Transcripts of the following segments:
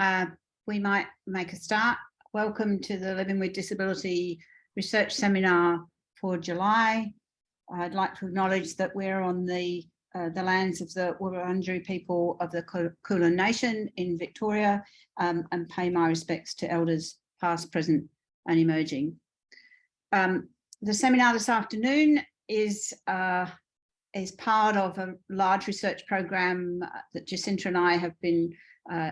uh, we might make a start. Welcome to the Living with Disability Research Seminar for July. I'd like to acknowledge that we're on the uh, the lands of the Wurundjeri people of the Kulin Nation in Victoria um, and pay my respects to elders past, present and emerging. Um, the seminar this afternoon is uh, is part of a large research program that Jacinta and I have been uh,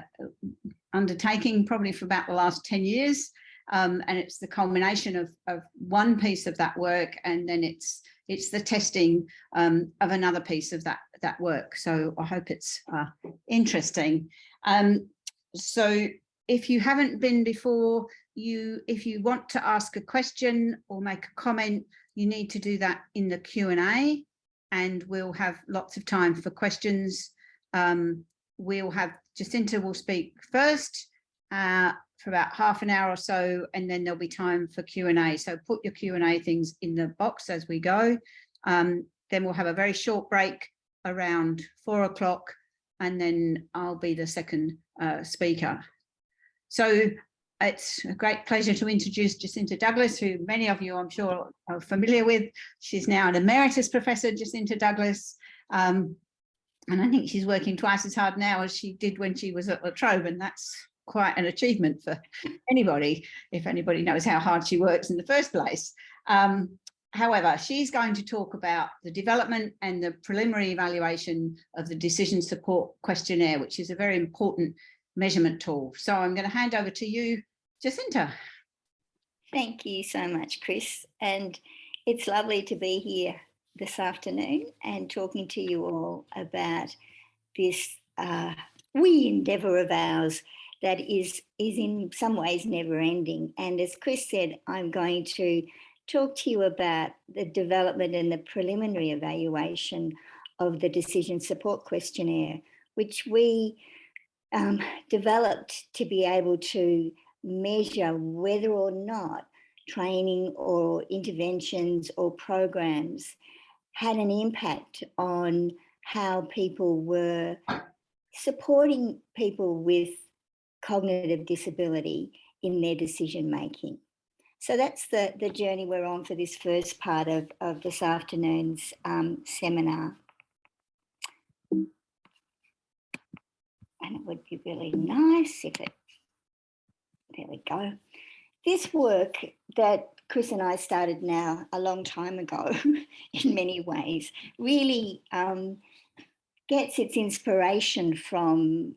undertaking probably for about the last 10 years. Um, and it's the culmination of, of one piece of that work and then it's it's the testing um, of another piece of that that work. So I hope it's uh, interesting. Um, so if you haven't been before, you if you want to ask a question or make a comment, you need to do that in the Q&A and we'll have lots of time for questions. Um, we'll have Jacinta will speak first uh, for about half an hour or so, and then there'll be time for Q&A. So put your Q&A things in the box as we go. Um, then we'll have a very short break around four o'clock, and then I'll be the second uh, speaker. So it's a great pleasure to introduce Jacinta Douglas, who many of you I'm sure are familiar with. She's now an emeritus professor, Jacinta Douglas. Um, and I think she's working twice as hard now as she did when she was at La Trobe, and that's quite an achievement for anybody, if anybody knows how hard she works in the first place. Um, however, she's going to talk about the development and the preliminary evaluation of the decision support questionnaire, which is a very important measurement tool. So I'm going to hand over to you, Jacinta. Thank you so much, Chris. And it's lovely to be here this afternoon and talking to you all about this uh, wee endeavour of ours that is, is in some ways never ending. And as Chris said, I'm going to talk to you about the development and the preliminary evaluation of the decision support questionnaire, which we um, developed to be able to measure whether or not training or interventions or programs had an impact on how people were supporting people with cognitive disability in their decision making. So that's the, the journey we're on for this first part of, of this afternoon's um, seminar. and it would be really nice if it, there we go. This work that Chris and I started now a long time ago in many ways. Really um, gets its inspiration from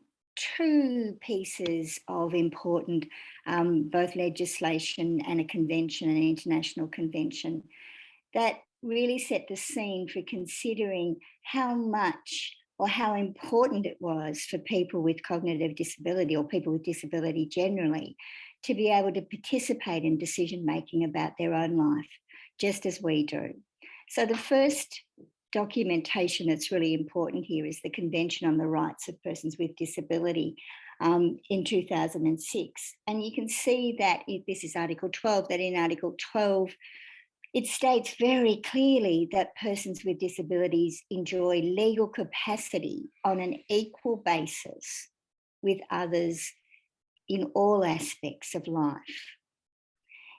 two pieces of important um, both legislation and a convention, an international convention that really set the scene for considering how much or how important it was for people with cognitive disability or people with disability generally to be able to participate in decision making about their own life, just as we do. So the first documentation that's really important here is the Convention on the Rights of Persons with Disability um, in 2006. And you can see that this is Article 12, that in Article 12, it states very clearly that persons with disabilities enjoy legal capacity on an equal basis with others in all aspects of life.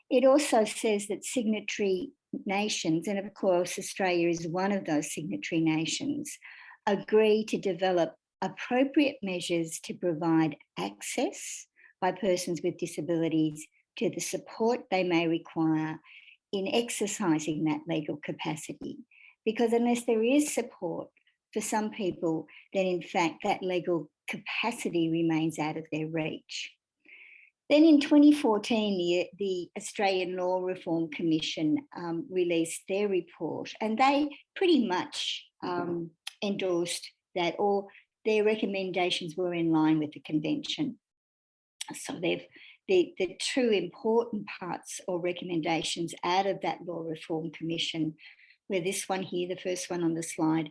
It also says that signatory nations, and of course Australia is one of those signatory nations, agree to develop appropriate measures to provide access by persons with disabilities to the support they may require in exercising that legal capacity. Because unless there is support for some people, then in fact that legal capacity remains out of their reach. Then in 2014, the, the Australian Law Reform Commission um, released their report and they pretty much um, endorsed that or their recommendations were in line with the convention. So they've the, the two important parts or recommendations out of that Law Reform Commission where this one here, the first one on the slide,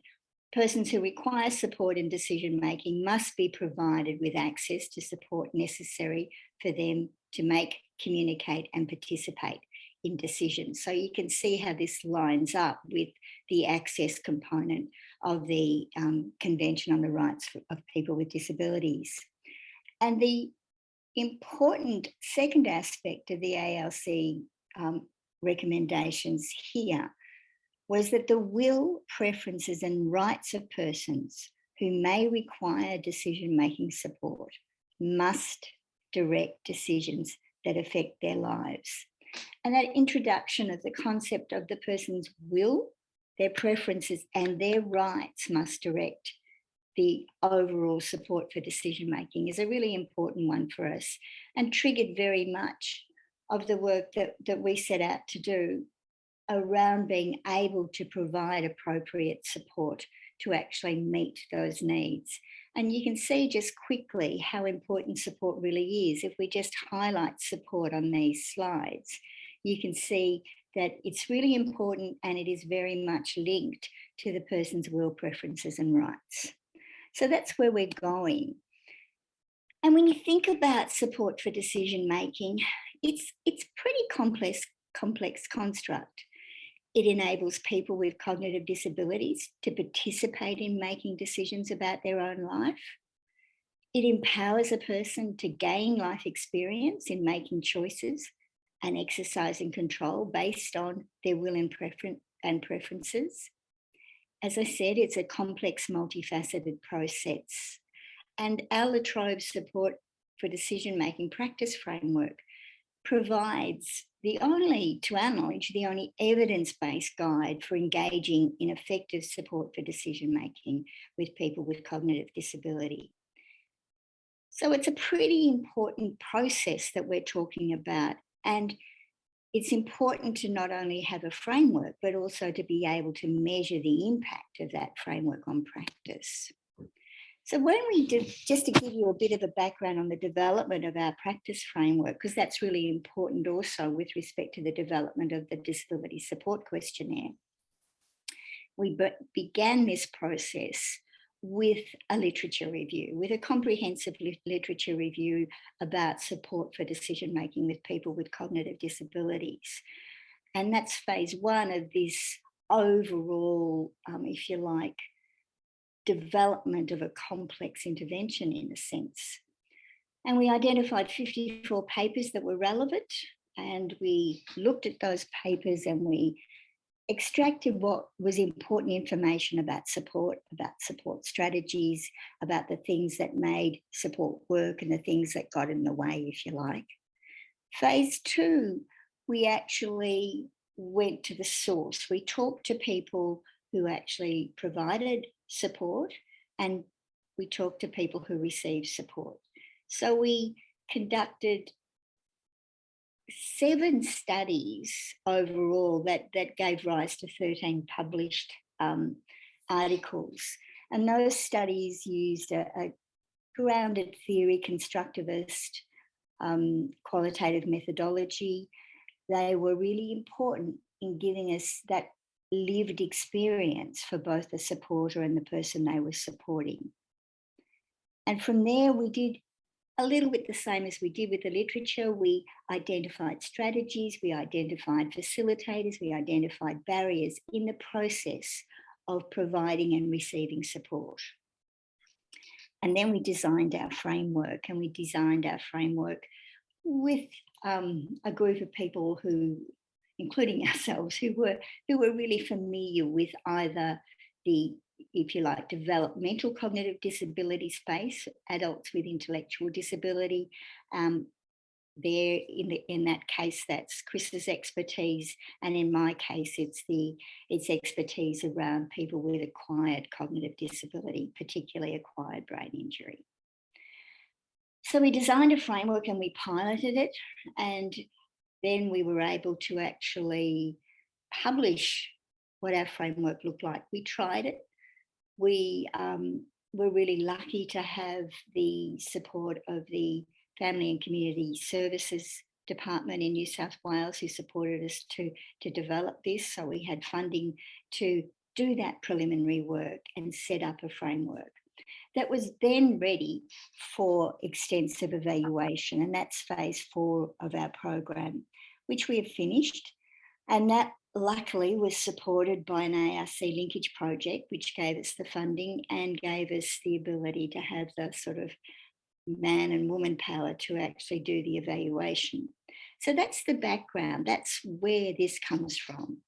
persons who require support in decision making must be provided with access to support necessary for them to make, communicate and participate in decisions. So you can see how this lines up with the access component of the um, Convention on the Rights of People with Disabilities. And the important second aspect of the ALRC um, recommendations here was that the will, preferences and rights of persons who may require decision-making support must direct decisions that affect their lives. And that introduction of the concept of the person's will, their preferences and their rights must direct the overall support for decision making is a really important one for us and triggered very much of the work that, that we set out to do around being able to provide appropriate support to actually meet those needs. And you can see just quickly how important support really is. If we just highlight support on these slides, you can see that it's really important and it is very much linked to the person's will preferences and rights. So that's where we're going. And when you think about support for decision making, it's, it's pretty complex, complex construct. It enables people with cognitive disabilities to participate in making decisions about their own life. It empowers a person to gain life experience in making choices and exercising control based on their will and, prefer and preferences. As I said, it's a complex, multifaceted process. And our La Trobe support for decision-making practice framework provides the only, to our knowledge, the only evidence-based guide for engaging in effective support for decision-making with people with cognitive disability. So it's a pretty important process that we're talking about. And it's important to not only have a framework, but also to be able to measure the impact of that framework on practice. So when we did, just to give you a bit of a background on the development of our practice framework, because that's really important also with respect to the development of the disability support questionnaire. We began this process with a literature review, with a comprehensive literature review about support for decision making with people with cognitive disabilities. And that's phase one of this overall, um, if you like, development of a complex intervention in a sense. And we identified 54 papers that were relevant and we looked at those papers and we extracted what was important information about support, about support strategies, about the things that made support work and the things that got in the way, if you like. Phase two, we actually went to the source. We talked to people who actually provided support and we talked to people who received support. So we conducted seven studies overall that, that gave rise to 13 published um, articles. And those studies used a, a grounded theory, constructivist, um, qualitative methodology. They were really important in giving us that lived experience for both the supporter and the person they were supporting. And from there, we did a little bit the same as we did with the literature. We identified strategies, we identified facilitators, we identified barriers in the process of providing and receiving support. And then we designed our framework and we designed our framework with um, a group of people who, including ourselves, who were, who were really familiar with either the if you like, developmental cognitive disability space, adults with intellectual disability. Um, there in the in that case that's Chris's expertise and in my case it's the it's expertise around people with acquired cognitive disability particularly acquired brain injury so we designed a framework and we piloted it and then we were able to actually publish what our framework looked like we tried it we um, were really lucky to have the support of the Family and Community Services Department in New South Wales who supported us to, to develop this. So we had funding to do that preliminary work and set up a framework that was then ready for extensive evaluation. And that's phase four of our program, which we have finished. And that luckily was supported by an ARC linkage project, which gave us the funding and gave us the ability to have the sort of man and woman power to actually do the evaluation. So that's the background. That's where this comes from.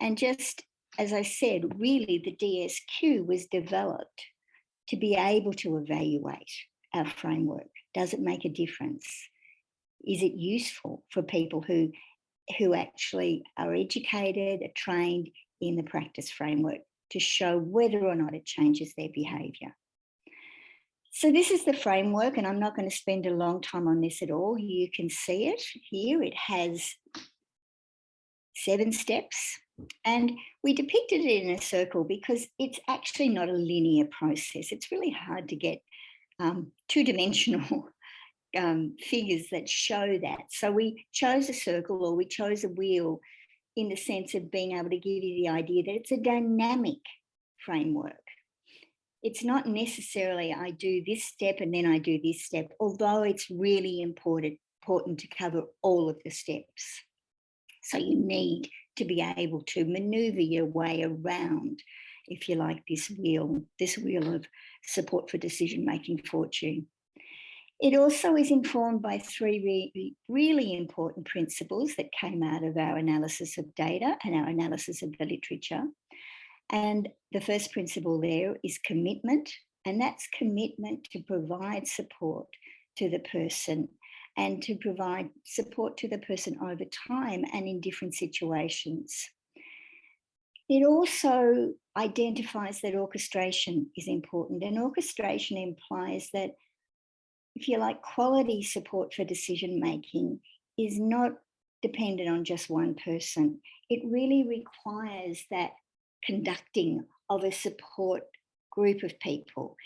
And just as I said, really the DSQ was developed to be able to evaluate our framework. Does it make a difference? Is it useful for people who, who actually are educated, are trained in the practice framework to show whether or not it changes their behaviour? So this is the framework and I'm not going to spend a long time on this at all. You can see it here. It has seven steps and we depicted it in a circle because it's actually not a linear process. It's really hard to get um, two-dimensional um, figures that show that. So we chose a circle or we chose a wheel in the sense of being able to give you the idea that it's a dynamic framework it's not necessarily I do this step and then I do this step, although it's really important, important to cover all of the steps. So you need to be able to maneuver your way around, if you like, this wheel, this wheel of support for decision-making fortune. It also is informed by three really, really important principles that came out of our analysis of data and our analysis of the literature. And the first principle there is commitment, and that's commitment to provide support to the person and to provide support to the person over time and in different situations. It also identifies that orchestration is important and orchestration implies that if you like quality support for decision making is not dependent on just one person. It really requires that conducting of a support group of people.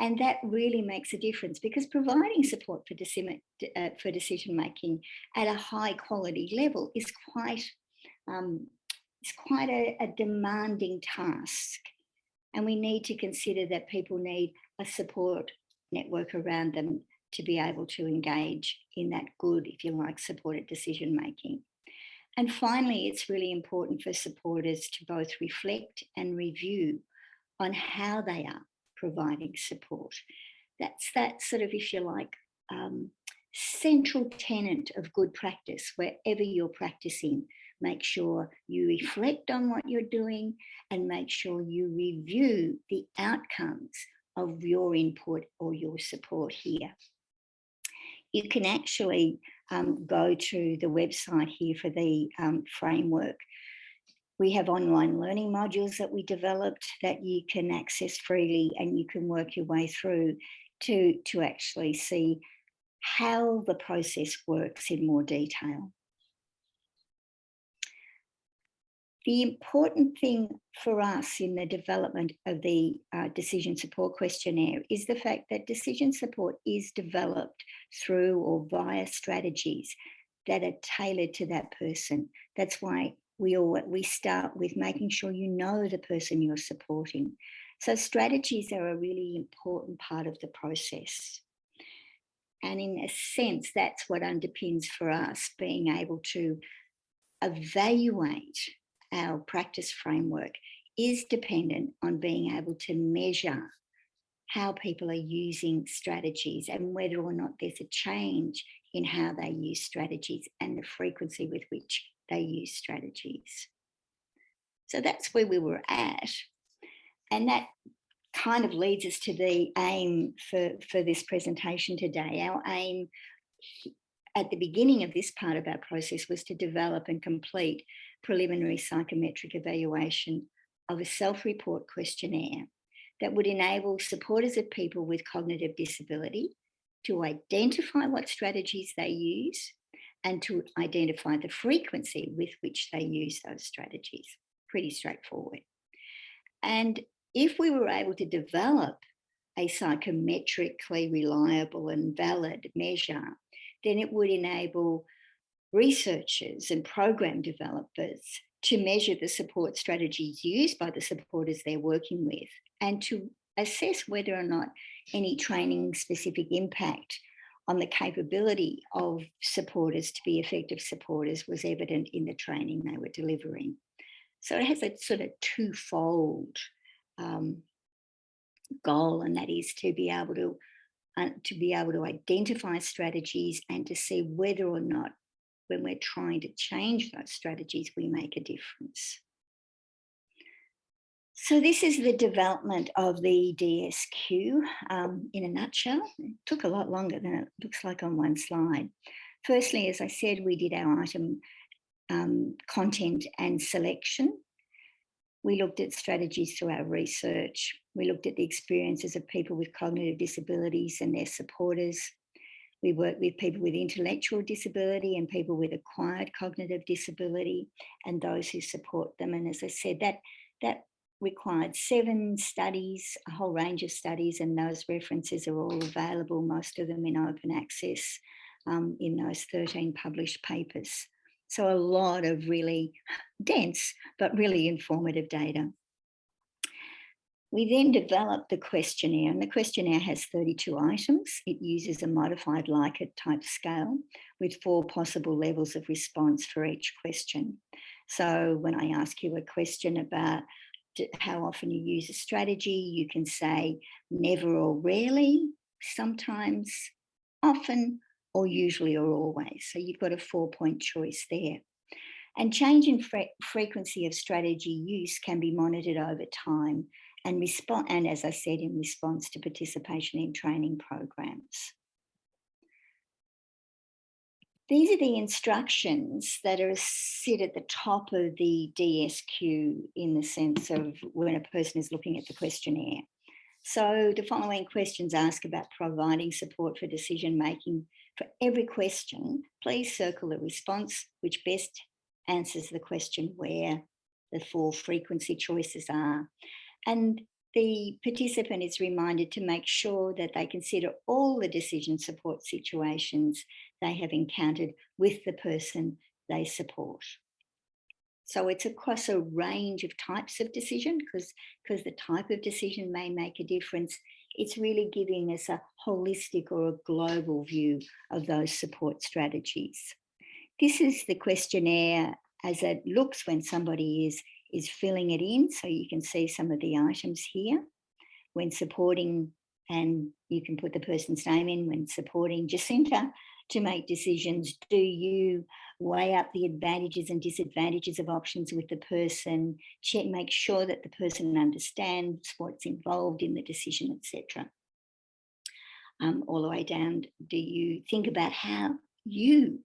And that really makes a difference because providing support for, decision, uh, for decision making at a high quality level is quite, um, is quite a, a demanding task. And we need to consider that people need a support network around them to be able to engage in that good, if you like, supported decision making. And finally, it's really important for supporters to both reflect and review on how they are providing support. That's that sort of, if you like, um, central tenet of good practice, wherever you're practicing, make sure you reflect on what you're doing and make sure you review the outcomes of your input or your support here. You can actually um, go to the website here for the um, framework. We have online learning modules that we developed that you can access freely and you can work your way through to, to actually see how the process works in more detail. The important thing for us in the development of the uh, decision support questionnaire is the fact that decision support is developed through or via strategies that are tailored to that person. That's why we all we start with making sure you know the person you're supporting. So strategies are a really important part of the process. And in a sense, that's what underpins for us being able to evaluate our practice framework is dependent on being able to measure how people are using strategies and whether or not there's a change in how they use strategies and the frequency with which they use strategies. So that's where we were at. And that kind of leads us to the aim for, for this presentation today. Our aim at the beginning of this part of our process was to develop and complete preliminary psychometric evaluation of a self-report questionnaire that would enable supporters of people with cognitive disability to identify what strategies they use and to identify the frequency with which they use those strategies. Pretty straightforward. And if we were able to develop a psychometrically reliable and valid measure, then it would enable researchers and program developers to measure the support strategies used by the supporters they're working with and to assess whether or not any training specific impact on the capability of supporters to be effective supporters was evident in the training they were delivering. So it has a sort of twofold um, goal and that is to be able to uh, to be able to identify strategies and to see whether or not when we're trying to change those strategies, we make a difference. So this is the development of the DSQ um, in a nutshell. It took a lot longer than it looks like on one slide. Firstly, as I said, we did our item um, content and selection. We looked at strategies through our research. We looked at the experiences of people with cognitive disabilities and their supporters. We work with people with intellectual disability and people with acquired cognitive disability and those who support them. And as I said, that, that required seven studies, a whole range of studies, and those references are all available, most of them in open access um, in those 13 published papers. So a lot of really dense, but really informative data. We then developed the questionnaire and the questionnaire has 32 items. It uses a modified Likert type scale with four possible levels of response for each question. So when I ask you a question about how often you use a strategy, you can say never or rarely, sometimes, often, or usually or always. So you've got a four point choice there. And change in fre frequency of strategy use can be monitored over time and respond, and as I said, in response to participation in training programs. These are the instructions that are sit at the top of the DSQ in the sense of when a person is looking at the questionnaire. So the following questions ask about providing support for decision making. For every question, please circle the response which best answers the question where the four frequency choices are. And the participant is reminded to make sure that they consider all the decision support situations they have encountered with the person they support. So it's across a range of types of decision because because the type of decision may make a difference. It's really giving us a holistic or a global view of those support strategies. This is the questionnaire as it looks when somebody is is filling it in. So you can see some of the items here when supporting and you can put the person's name in when supporting Jacinta to make decisions. Do you weigh up the advantages and disadvantages of options with the person, check, make sure that the person understands what's involved in the decision, etc. Um, all the way down, do you think about how you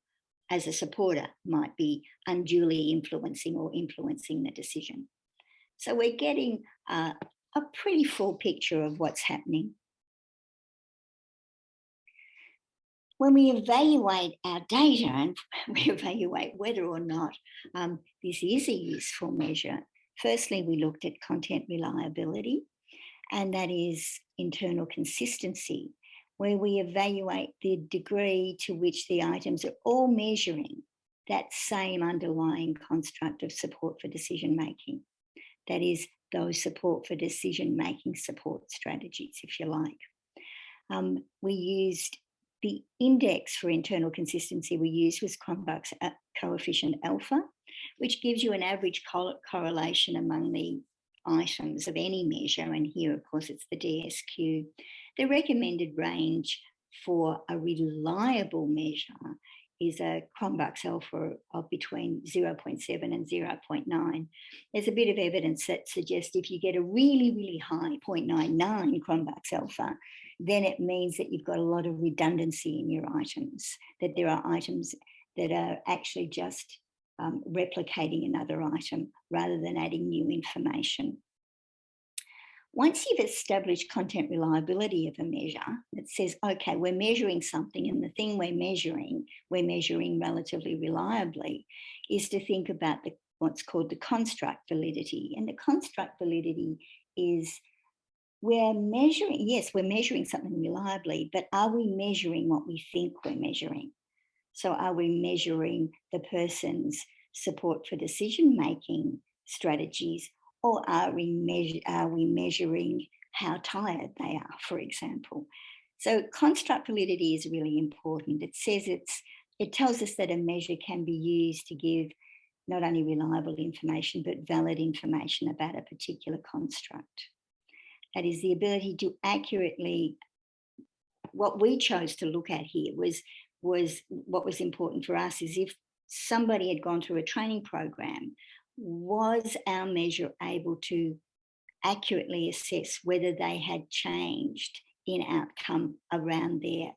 as a supporter might be unduly influencing or influencing the decision. So we're getting uh, a pretty full picture of what's happening. When we evaluate our data and we evaluate whether or not um, this is a useful measure, firstly, we looked at content reliability, and that is internal consistency where we evaluate the degree to which the items are all measuring that same underlying construct of support for decision making. That is those support for decision making support strategies, if you like. Um, we used the index for internal consistency we used was Cronbach's uh, coefficient alpha, which gives you an average correlation among the items of any measure. And here, of course, it's the DSQ. The recommended range for a reliable measure is a Cronbach's alpha of between 0.7 and 0.9. There's a bit of evidence that suggests if you get a really, really high 0.99 Cronbach's alpha, then it means that you've got a lot of redundancy in your items, that there are items that are actually just um, replicating another item rather than adding new information. Once you've established content reliability of a measure that says, okay, we're measuring something and the thing we're measuring, we're measuring relatively reliably, is to think about the, what's called the construct validity. And the construct validity is we're measuring, yes, we're measuring something reliably, but are we measuring what we think we're measuring? So are we measuring the person's support for decision making strategies or are we, are we measuring how tired they are, for example? So construct validity is really important. It says it's, it tells us that a measure can be used to give not only reliable information, but valid information about a particular construct. That is the ability to accurately what we chose to look at here was was what was important for us is if somebody had gone through a training program, was our measure able to accurately assess whether they had changed in outcome around their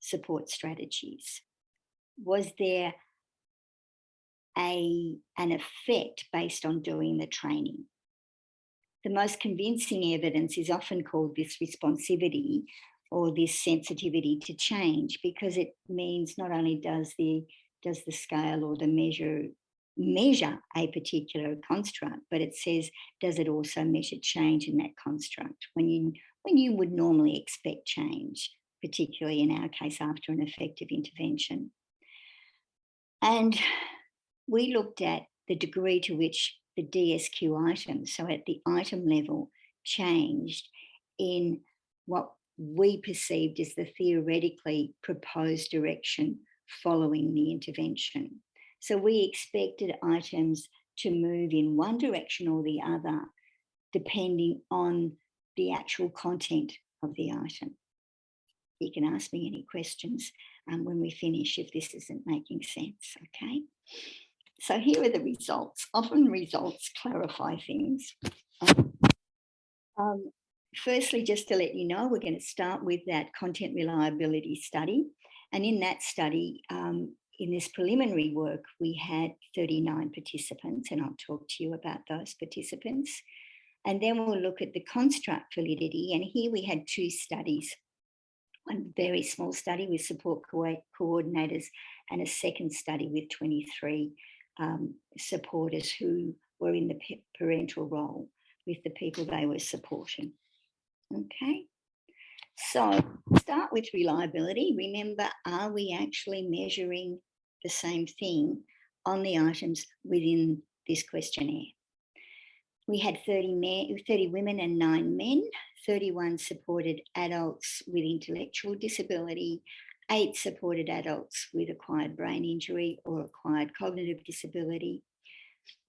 support strategies? Was there a, an effect based on doing the training? The most convincing evidence is often called this responsivity or this sensitivity to change because it means not only does the does the scale or the measure measure a particular construct, but it says, does it also measure change in that construct when you, when you would normally expect change, particularly in our case after an effective intervention. And we looked at the degree to which the DSQ items, so at the item level, changed in what we perceived as the theoretically proposed direction following the intervention. So we expected items to move in one direction or the other, depending on the actual content of the item. You can ask me any questions um, when we finish if this isn't making sense, okay? So here are the results. Often results clarify things. Um, um, firstly, just to let you know, we're going to start with that content reliability study. And in that study, um, in this preliminary work, we had 39 participants, and I'll talk to you about those participants. And then we'll look at the construct validity. And here we had two studies, one very small study with support co coordinators and a second study with 23 um, supporters who were in the parental role with the people they were supporting. Okay. So start with reliability. Remember, are we actually measuring the same thing on the items within this questionnaire. We had 30, men, 30 women and nine men, 31 supported adults with intellectual disability, eight supported adults with acquired brain injury or acquired cognitive disability.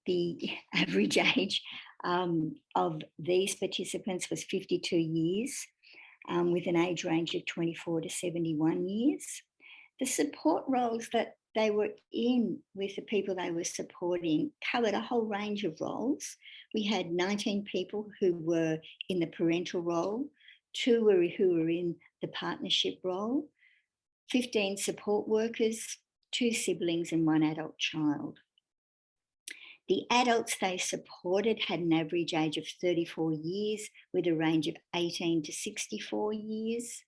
The average age um, of these participants was 52 years, um, with an age range of 24 to 71 years. The support roles that they were in with the people they were supporting covered a whole range of roles. We had 19 people who were in the parental role, two were who were in the partnership role, 15 support workers, two siblings and one adult child. The adults they supported had an average age of 34 years with a range of 18 to 64 years.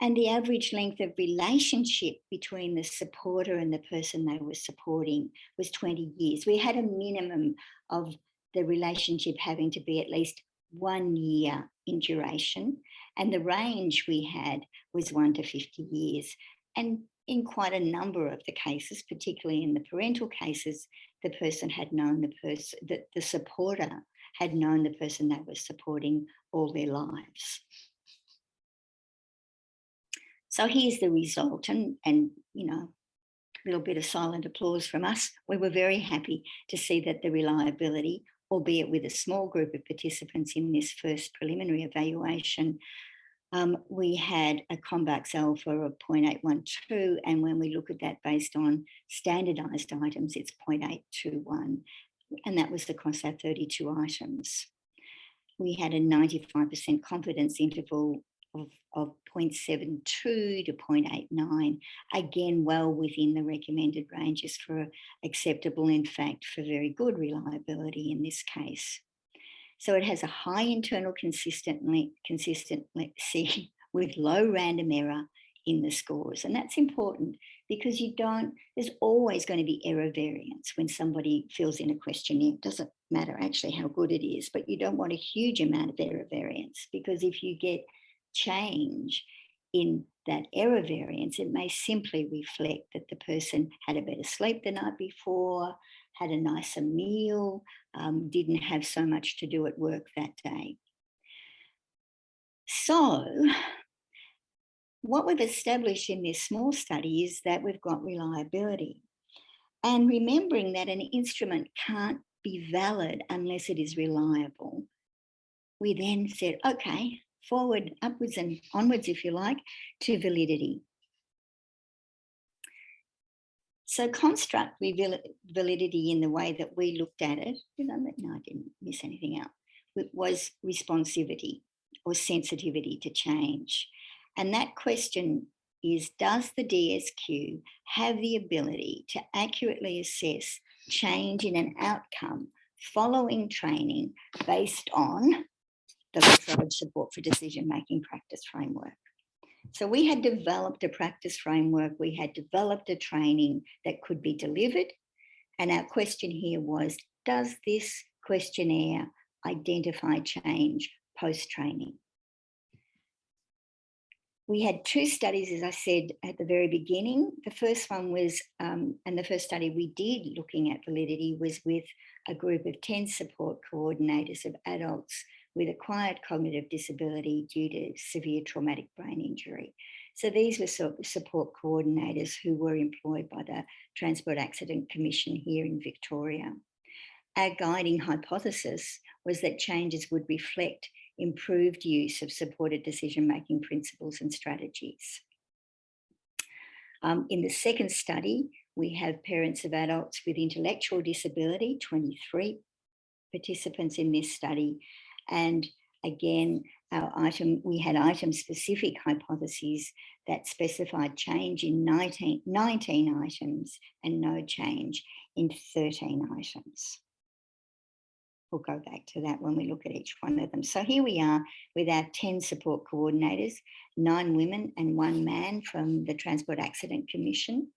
And the average length of relationship between the supporter and the person they were supporting was 20 years. We had a minimum of the relationship having to be at least one year in duration. And the range we had was one to 50 years. And in quite a number of the cases, particularly in the parental cases, the person had known the person, that the supporter had known the person they were supporting all their lives. So here's the result and, and you know, a little bit of silent applause from us. We were very happy to see that the reliability, albeit with a small group of participants in this first preliminary evaluation, um, we had a Cronbach's alpha of 0.812 and when we look at that based on standardized items, it's 0.821 and that was across our 32 items. We had a 95% confidence interval of, of 0.72 to 0.89, again, well within the recommended ranges for acceptable, in fact, for very good reliability in this case. So it has a high internal consistently, consistency with low random error in the scores. And that's important because you don't, there's always going to be error variance when somebody fills in a questionnaire. It doesn't matter actually how good it is, but you don't want a huge amount of error variance because if you get change in that error variance, it may simply reflect that the person had a better sleep the night before, had a nicer meal, um, didn't have so much to do at work that day. So what we've established in this small study is that we've got reliability. And remembering that an instrument can't be valid unless it is reliable, we then said, okay, forward, upwards and onwards, if you like, to validity. So construct validity in the way that we looked at it, did I, no, I didn't miss anything out, it was responsivity or sensitivity to change. And that question is, does the DSQ have the ability to accurately assess change in an outcome following training based on the La Trobe Support for Decision-Making Practice Framework? So we had developed a practice framework, we had developed a training that could be delivered. And our question here was, does this questionnaire identify change post-training? We had two studies, as I said at the very beginning. The first one was, um, and the first study we did looking at validity was with a group of 10 support coordinators of adults with acquired cognitive disability due to severe traumatic brain injury. So these were support coordinators who were employed by the Transport Accident Commission here in Victoria. Our guiding hypothesis was that changes would reflect improved use of supported decision-making principles and strategies. Um, in the second study, we have parents of adults with intellectual disability, 23 participants in this study, and again, our item, we had item specific hypotheses that specified change in 19, 19 items and no change in 13 items. We'll go back to that when we look at each one of them. So here we are with our 10 support coordinators, nine women and one man from the Transport Accident Commission.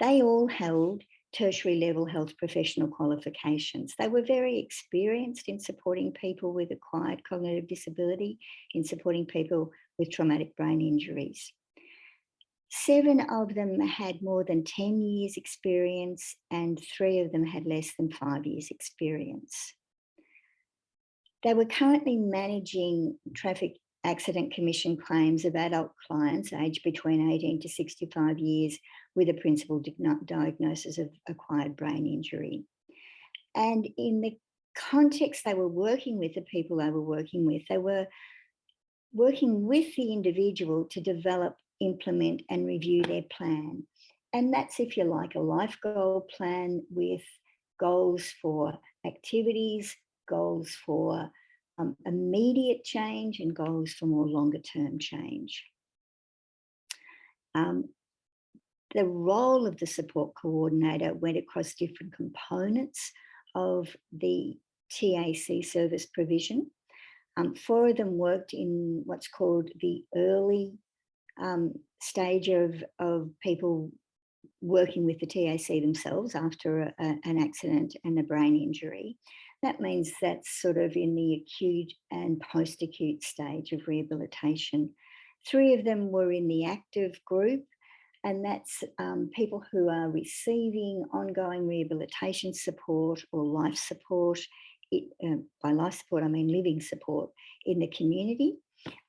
They all held tertiary level health professional qualifications. They were very experienced in supporting people with acquired cognitive disability, in supporting people with traumatic brain injuries. Seven of them had more than 10 years experience and three of them had less than five years experience. They were currently managing traffic accident commission claims of adult clients aged between 18 to 65 years with a principal diagnosis of acquired brain injury. And in the context they were working with, the people they were working with, they were working with the individual to develop, implement and review their plan. And that's, if you like, a life goal plan with goals for activities, goals for um, immediate change and goals for more longer term change. Um, the role of the support coordinator went across different components of the TAC service provision. Um, four of them worked in what's called the early um, stage of, of people working with the TAC themselves after a, a, an accident and a brain injury. That means that's sort of in the acute and post-acute stage of rehabilitation. Three of them were in the active group, and that's um, people who are receiving ongoing rehabilitation support or life support. It, uh, by life support, I mean living support in the community.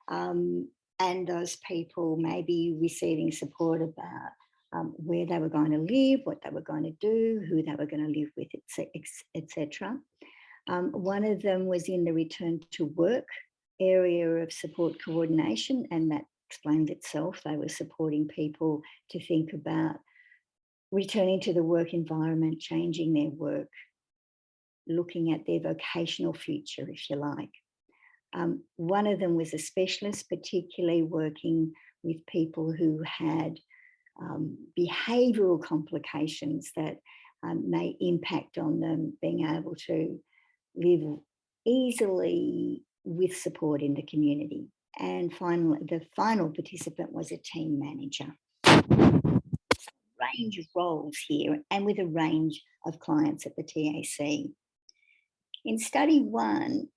Um, and those people may be receiving support about um, where they were going to live, what they were going to do, who they were going to live with, etc. Um, one of them was in the return to work area of support coordination, and that explains itself. They were supporting people to think about returning to the work environment, changing their work, looking at their vocational future, if you like. Um, one of them was a specialist, particularly working with people who had um, behavioural complications that um, may impact on them being able to live easily with support in the community. And finally, the final participant was a team manager. Range of roles here and with a range of clients at the TAC. In study one,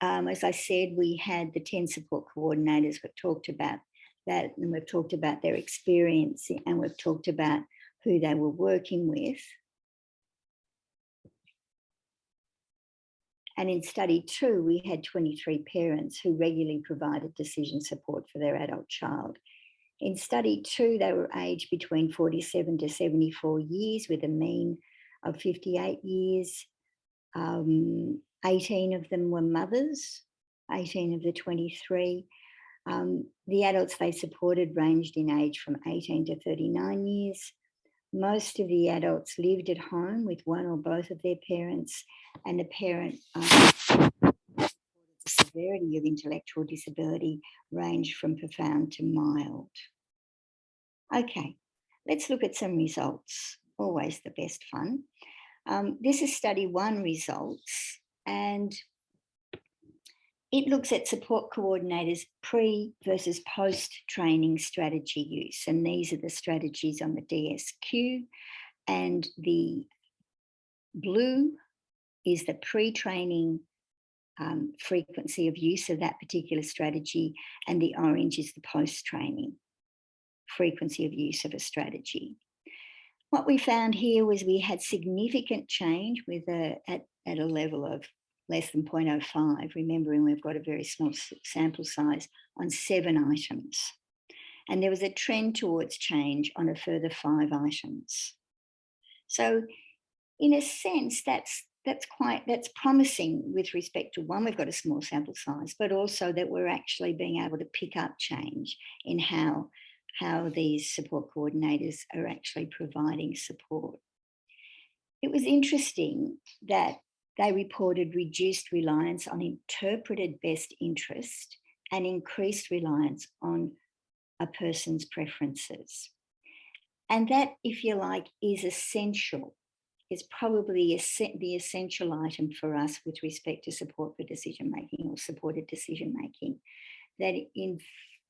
um, as I said, we had the 10 support coordinators. We've talked about that and we've talked about their experience and we've talked about who they were working with. And in study two, we had 23 parents who regularly provided decision support for their adult child. In study two, they were aged between 47 to 74 years with a mean of 58 years. Um, 18 of them were mothers 18 of the 23. Um, the adults they supported ranged in age from 18 to 39 years. Most of the adults lived at home with one or both of their parents and the parent um, the severity of intellectual disability ranged from profound to mild. Okay, let's look at some results, always the best fun. Um, this is study one results and it looks at support coordinators pre versus post training strategy use. And these are the strategies on the DSQ and the blue is the pre-training um, frequency of use of that particular strategy and the orange is the post-training frequency of use of a strategy. What we found here was we had significant change with a, at, at a level of less than 0.05, remembering we've got a very small sample size on seven items. And there was a trend towards change on a further five items. So in a sense, that's that's quite that's promising with respect to one, we've got a small sample size, but also that we're actually being able to pick up change in how how these support coordinators are actually providing support. It was interesting that they reported reduced reliance on interpreted best interest and increased reliance on a person's preferences. And that, if you like, is essential, is probably the essential item for us with respect to support for decision making or supported decision making. That in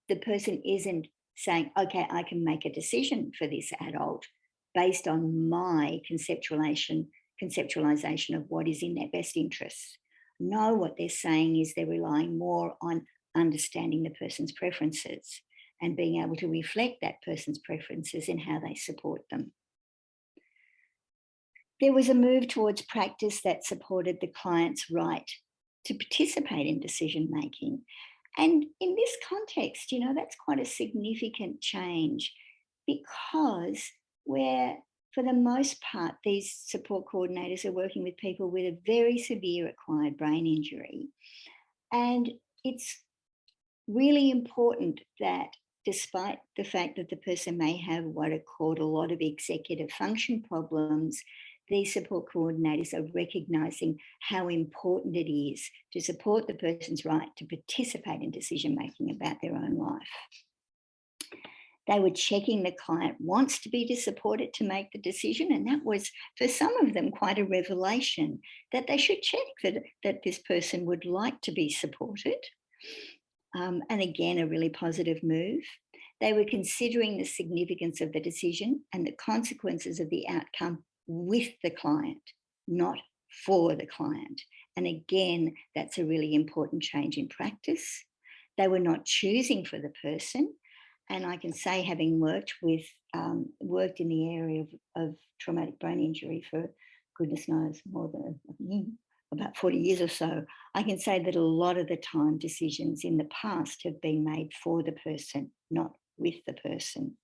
the person isn't saying, okay, I can make a decision for this adult based on my conceptualization, conceptualization of what is in their best interests. No, what they're saying is they're relying more on understanding the person's preferences and being able to reflect that person's preferences in how they support them. There was a move towards practice that supported the client's right to participate in decision making and in this context, you know, that's quite a significant change because where for the most part, these support coordinators are working with people with a very severe acquired brain injury. And it's really important that despite the fact that the person may have what are called a lot of executive function problems, these support coordinators are recognising how important it is to support the person's right to participate in decision making about their own life. They were checking the client wants to be supported to make the decision. And that was, for some of them, quite a revelation that they should check that, that this person would like to be supported. Um, and again, a really positive move. They were considering the significance of the decision and the consequences of the outcome with the client, not for the client. And again, that's a really important change in practice. They were not choosing for the person. And I can say, having worked with, um, worked in the area of, of, traumatic brain injury for goodness knows more than about 40 years or so, I can say that a lot of the time decisions in the past have been made for the person, not with the person.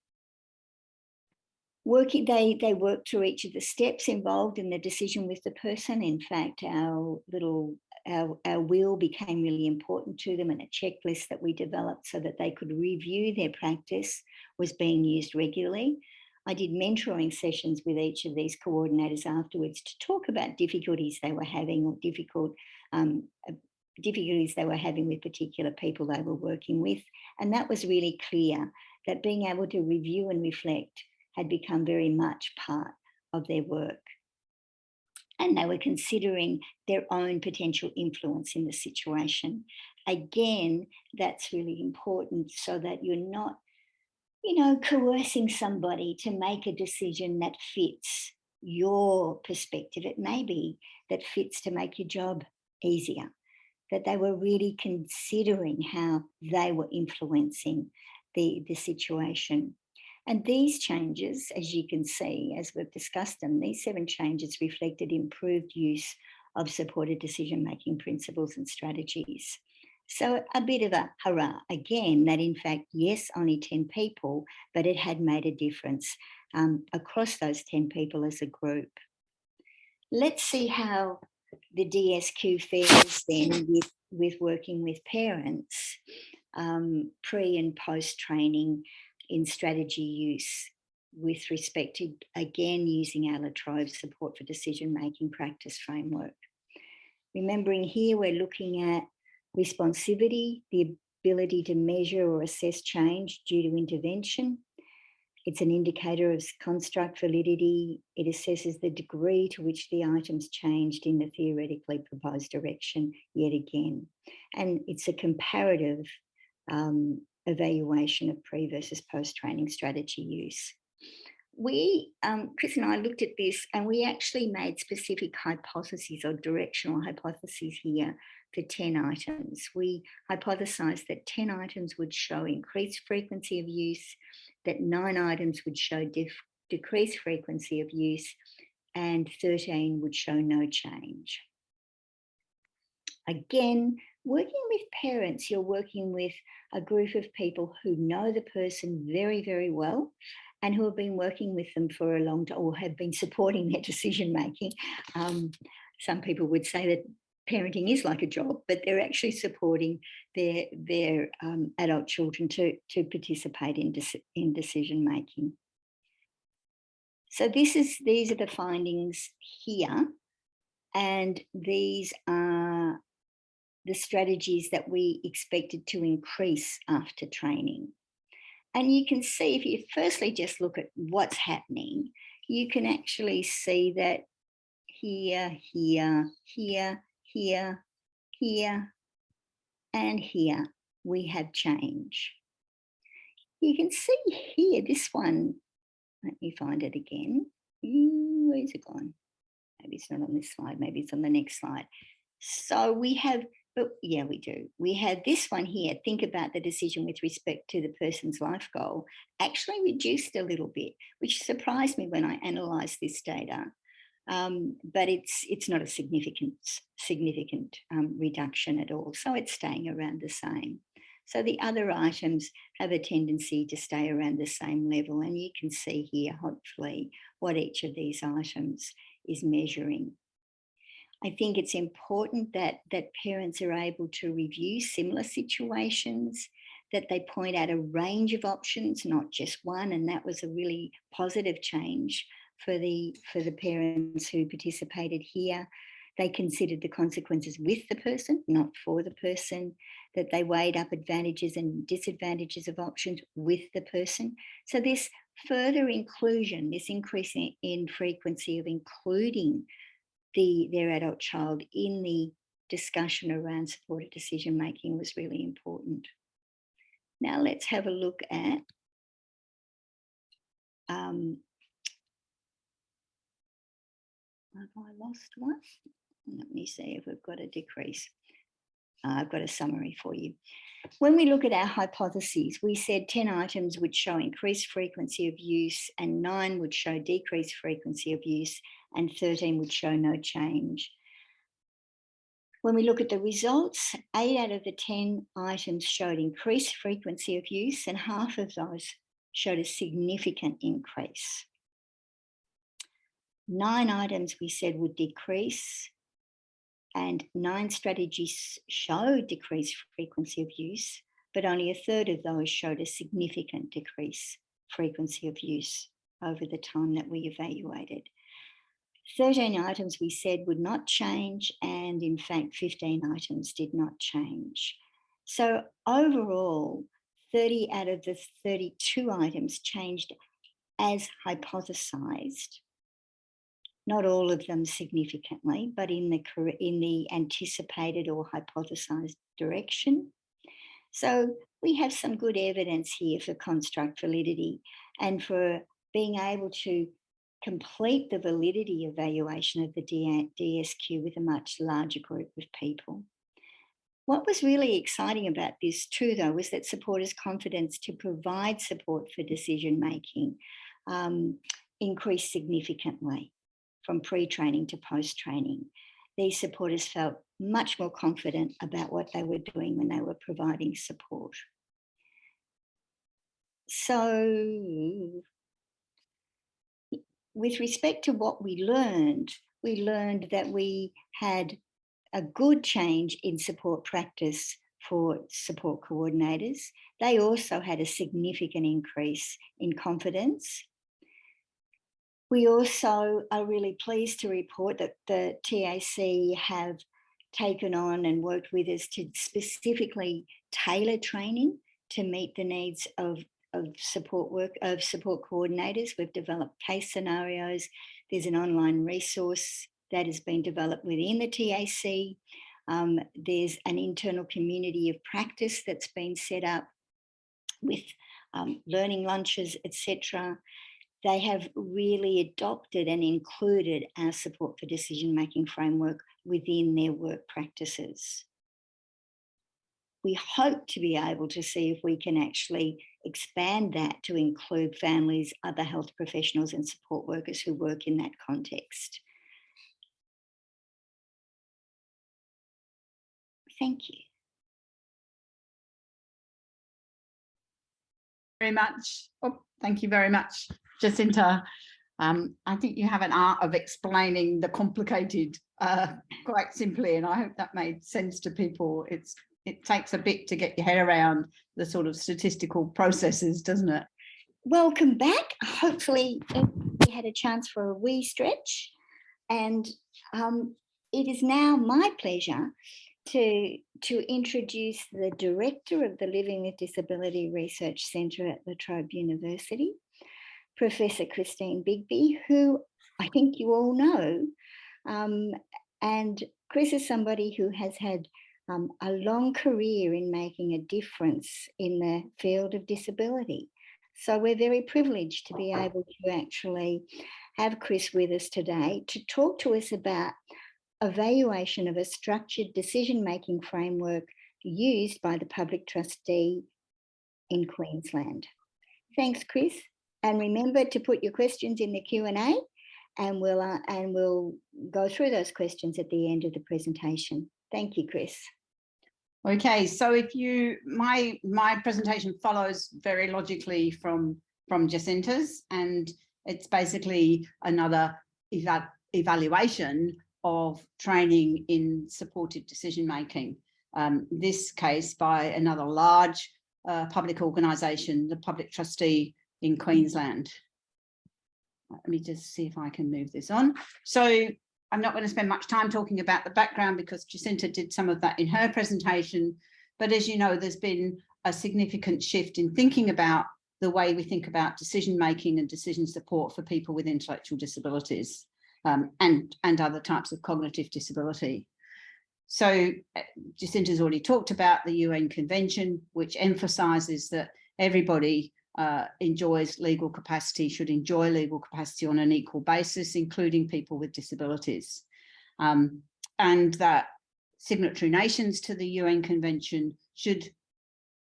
Working they they work through each of the steps involved in the decision with the person. In fact our little our, our wheel became really important to them and a checklist that we developed so that they could review their practice was being used regularly I did mentoring sessions with each of these coordinators afterwards to talk about difficulties they were having or difficult um, uh, difficulties they were having with particular people they were working with. And that was really clear that being able to review and reflect had become very much part of their work. And they were considering their own potential influence in the situation. Again, that's really important so that you're not, you know, coercing somebody to make a decision that fits your perspective. It may be that fits to make your job easier, that they were really considering how they were influencing the, the situation. And these changes, as you can see, as we've discussed them, these seven changes reflected improved use of supported decision-making principles and strategies. So a bit of a hurrah again that in fact, yes, only 10 people, but it had made a difference um, across those 10 people as a group. Let's see how the DSQ fares then with with working with parents um, pre and post training in strategy use with respect to, again, using our La Trobe support for decision making practice framework. Remembering here, we're looking at responsivity, the ability to measure or assess change due to intervention. It's an indicator of construct validity. It assesses the degree to which the items changed in the theoretically proposed direction yet again. And it's a comparative um, evaluation of pre versus post training strategy use. We, um, Chris and I looked at this and we actually made specific hypotheses or directional hypotheses here for 10 items. We hypothesized that 10 items would show increased frequency of use, that nine items would show decreased frequency of use, and 13 would show no change. Again, working with parents, you're working with a group of people who know the person very, very well and who have been working with them for a long time or have been supporting their decision making. Um, some people would say that parenting is like a job, but they're actually supporting their, their um, adult children to, to participate in, in decision making. So this is, these are the findings here. And these are the strategies that we expected to increase after training. And you can see if you firstly just look at what's happening, you can actually see that here, here, here, here, here, and here we have change. You can see here, this one, let me find it again. Where's it gone? Maybe it's not on this slide, maybe it's on the next slide. So we have, but yeah, we do. We had this one here, think about the decision with respect to the person's life goal, actually reduced a little bit, which surprised me when I analysed this data um, but it's it's not a significant significant um, reduction at all. So it's staying around the same. So the other items have a tendency to stay around the same level. And you can see here, hopefully, what each of these items is measuring. I think it's important that, that parents are able to review similar situations, that they point out a range of options, not just one. And that was a really positive change for the for the parents who participated here. They considered the consequences with the person, not for the person, that they weighed up advantages and disadvantages of options with the person. So this further inclusion, this increase in, in frequency of including the their adult child in the discussion around supported decision making was really important. Now let's have a look at um, Have I lost one? Let me see if we've got a decrease. Uh, I've got a summary for you. When we look at our hypotheses, we said 10 items would show increased frequency of use and nine would show decreased frequency of use and 13 would show no change. When we look at the results, eight out of the 10 items showed increased frequency of use and half of those showed a significant increase. Nine items we said would decrease and nine strategies showed decreased frequency of use, but only a third of those showed a significant decrease frequency of use over the time that we evaluated. 13 items we said would not change and in fact 15 items did not change. So overall, 30 out of the 32 items changed as hypothesized not all of them significantly, but in the, in the anticipated or hypothesized direction. So we have some good evidence here for construct validity and for being able to complete the validity evaluation of the DSQ with a much larger group of people. What was really exciting about this too, though, was that supporters' confidence to provide support for decision making um, increased significantly from pre-training to post-training. These supporters felt much more confident about what they were doing when they were providing support. So with respect to what we learned, we learned that we had a good change in support practice for support coordinators. They also had a significant increase in confidence. We also are really pleased to report that the TAC have taken on and worked with us to specifically tailor training to meet the needs of, of support work of support coordinators. We've developed case scenarios. There's an online resource that has been developed within the TAC. Um, there's an internal community of practice that's been set up with um, learning lunches, etc. They have really adopted and included our support for decision making framework within their work practices. We hope to be able to see if we can actually expand that to include families, other health professionals and support workers who work in that context. Thank you. Very much. Oh, thank you very much, Jacinta. Um, I think you have an art of explaining the complicated uh, quite simply, and I hope that made sense to people. It's it takes a bit to get your head around the sort of statistical processes, doesn't it? Welcome back. Hopefully we had a chance for a wee stretch and um, it is now my pleasure to, to introduce the director of the Living with Disability Research Centre at La Trobe University, Professor Christine Bigby, who I think you all know. Um, and Chris is somebody who has had um, a long career in making a difference in the field of disability. So we're very privileged to be able to actually have Chris with us today to talk to us about evaluation of a structured decision-making framework used by the public trustee in Queensland. Thanks, Chris. And remember to put your questions in the Q&A and we'll, uh, and we'll go through those questions at the end of the presentation. Thank you, Chris. Okay, so if you, my, my presentation follows very logically from, from Jacinta's and it's basically another eva evaluation of training in supported decision making. Um, this case by another large uh, public organisation, the Public Trustee in Queensland. Let me just see if I can move this on. So I'm not going to spend much time talking about the background because Jacinta did some of that in her presentation. But as you know, there's been a significant shift in thinking about the way we think about decision making and decision support for people with intellectual disabilities um, and, and other types of cognitive disability. So uh, Jacinta's already talked about the UN Convention, which emphasises that everybody uh, enjoys legal capacity, should enjoy legal capacity on an equal basis, including people with disabilities. Um, and that signatory nations to the UN Convention should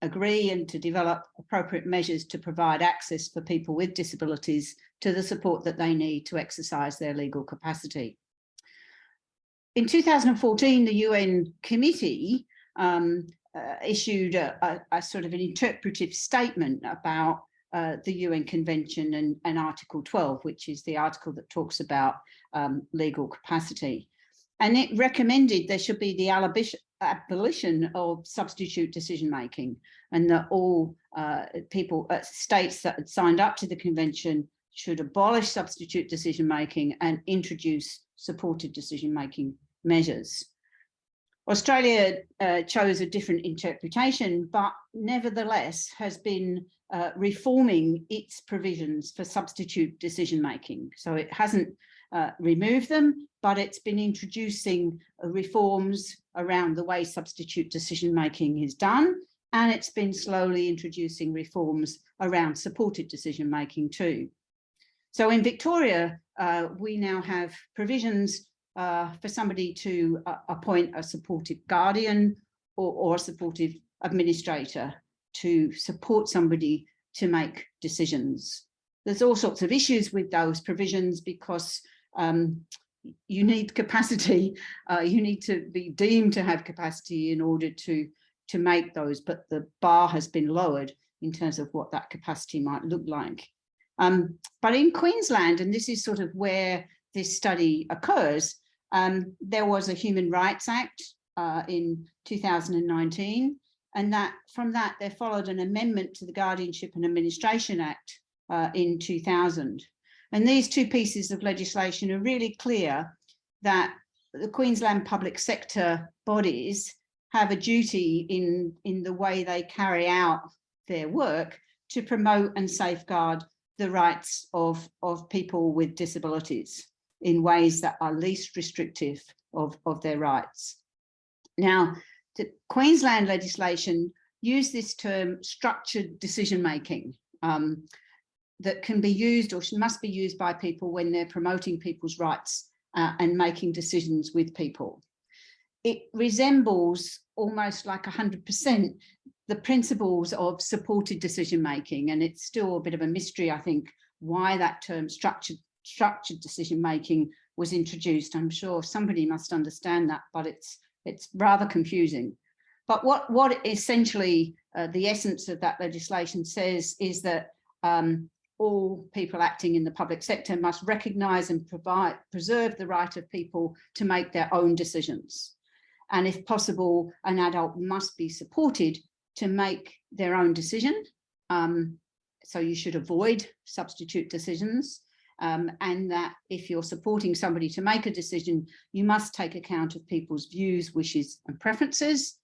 agree and to develop appropriate measures to provide access for people with disabilities to the support that they need to exercise their legal capacity. In 2014, the UN committee um, uh, issued a, a, a, sort of an interpretive statement about uh, the UN Convention and, and, Article 12, which is the article that talks about um, legal capacity. And it recommended there should be the abolition of substitute decision making and that all uh, people, uh, states that had signed up to the convention should abolish substitute decision making and introduce supported decision making measures. Australia uh, chose a different interpretation, but nevertheless has been uh, reforming its provisions for substitute decision making. So it hasn't uh, removed them, but it's been introducing reforms around the way substitute decision making is done. And it's been slowly introducing reforms around supported decision making too. So in Victoria, uh, we now have provisions uh, for somebody to uh, appoint a supportive guardian or, or, a supportive administrator to support somebody to make decisions. There's all sorts of issues with those provisions because um, you need capacity, uh, you need to be deemed to have capacity in order to, to make those, but the bar has been lowered in terms of what that capacity might look like. Um, but in Queensland, and this is sort of where this study occurs, Um, there was a Human Rights Act uh, in 2019, and that from that there followed an amendment to the Guardianship and Administration Act uh, in 2000. And these two pieces of legislation are really clear that the Queensland public sector bodies have a duty in, in the way they carry out their work to promote and safeguard the rights of, of people with disabilities in ways that are least restrictive of, of their rights. Now, the Queensland legislation use this term structured decision making um, that can be used or must be used by people when they're promoting people's rights uh, and making decisions with people. It resembles almost like 100% the principles of supported decision making and it's still a bit of a mystery I think why that term structured structured decision making was introduced. I'm sure somebody must understand that but it's it's rather confusing. But what what essentially uh, the essence of that legislation says is that um, all people acting in the public sector must recognise and provide preserve the right of people to make their own decisions. And if possible an adult must be supported to make their own decision. Um, so you should avoid substitute decisions um, and that if you're supporting somebody to make a decision, you must take account of people's views, wishes and preferences.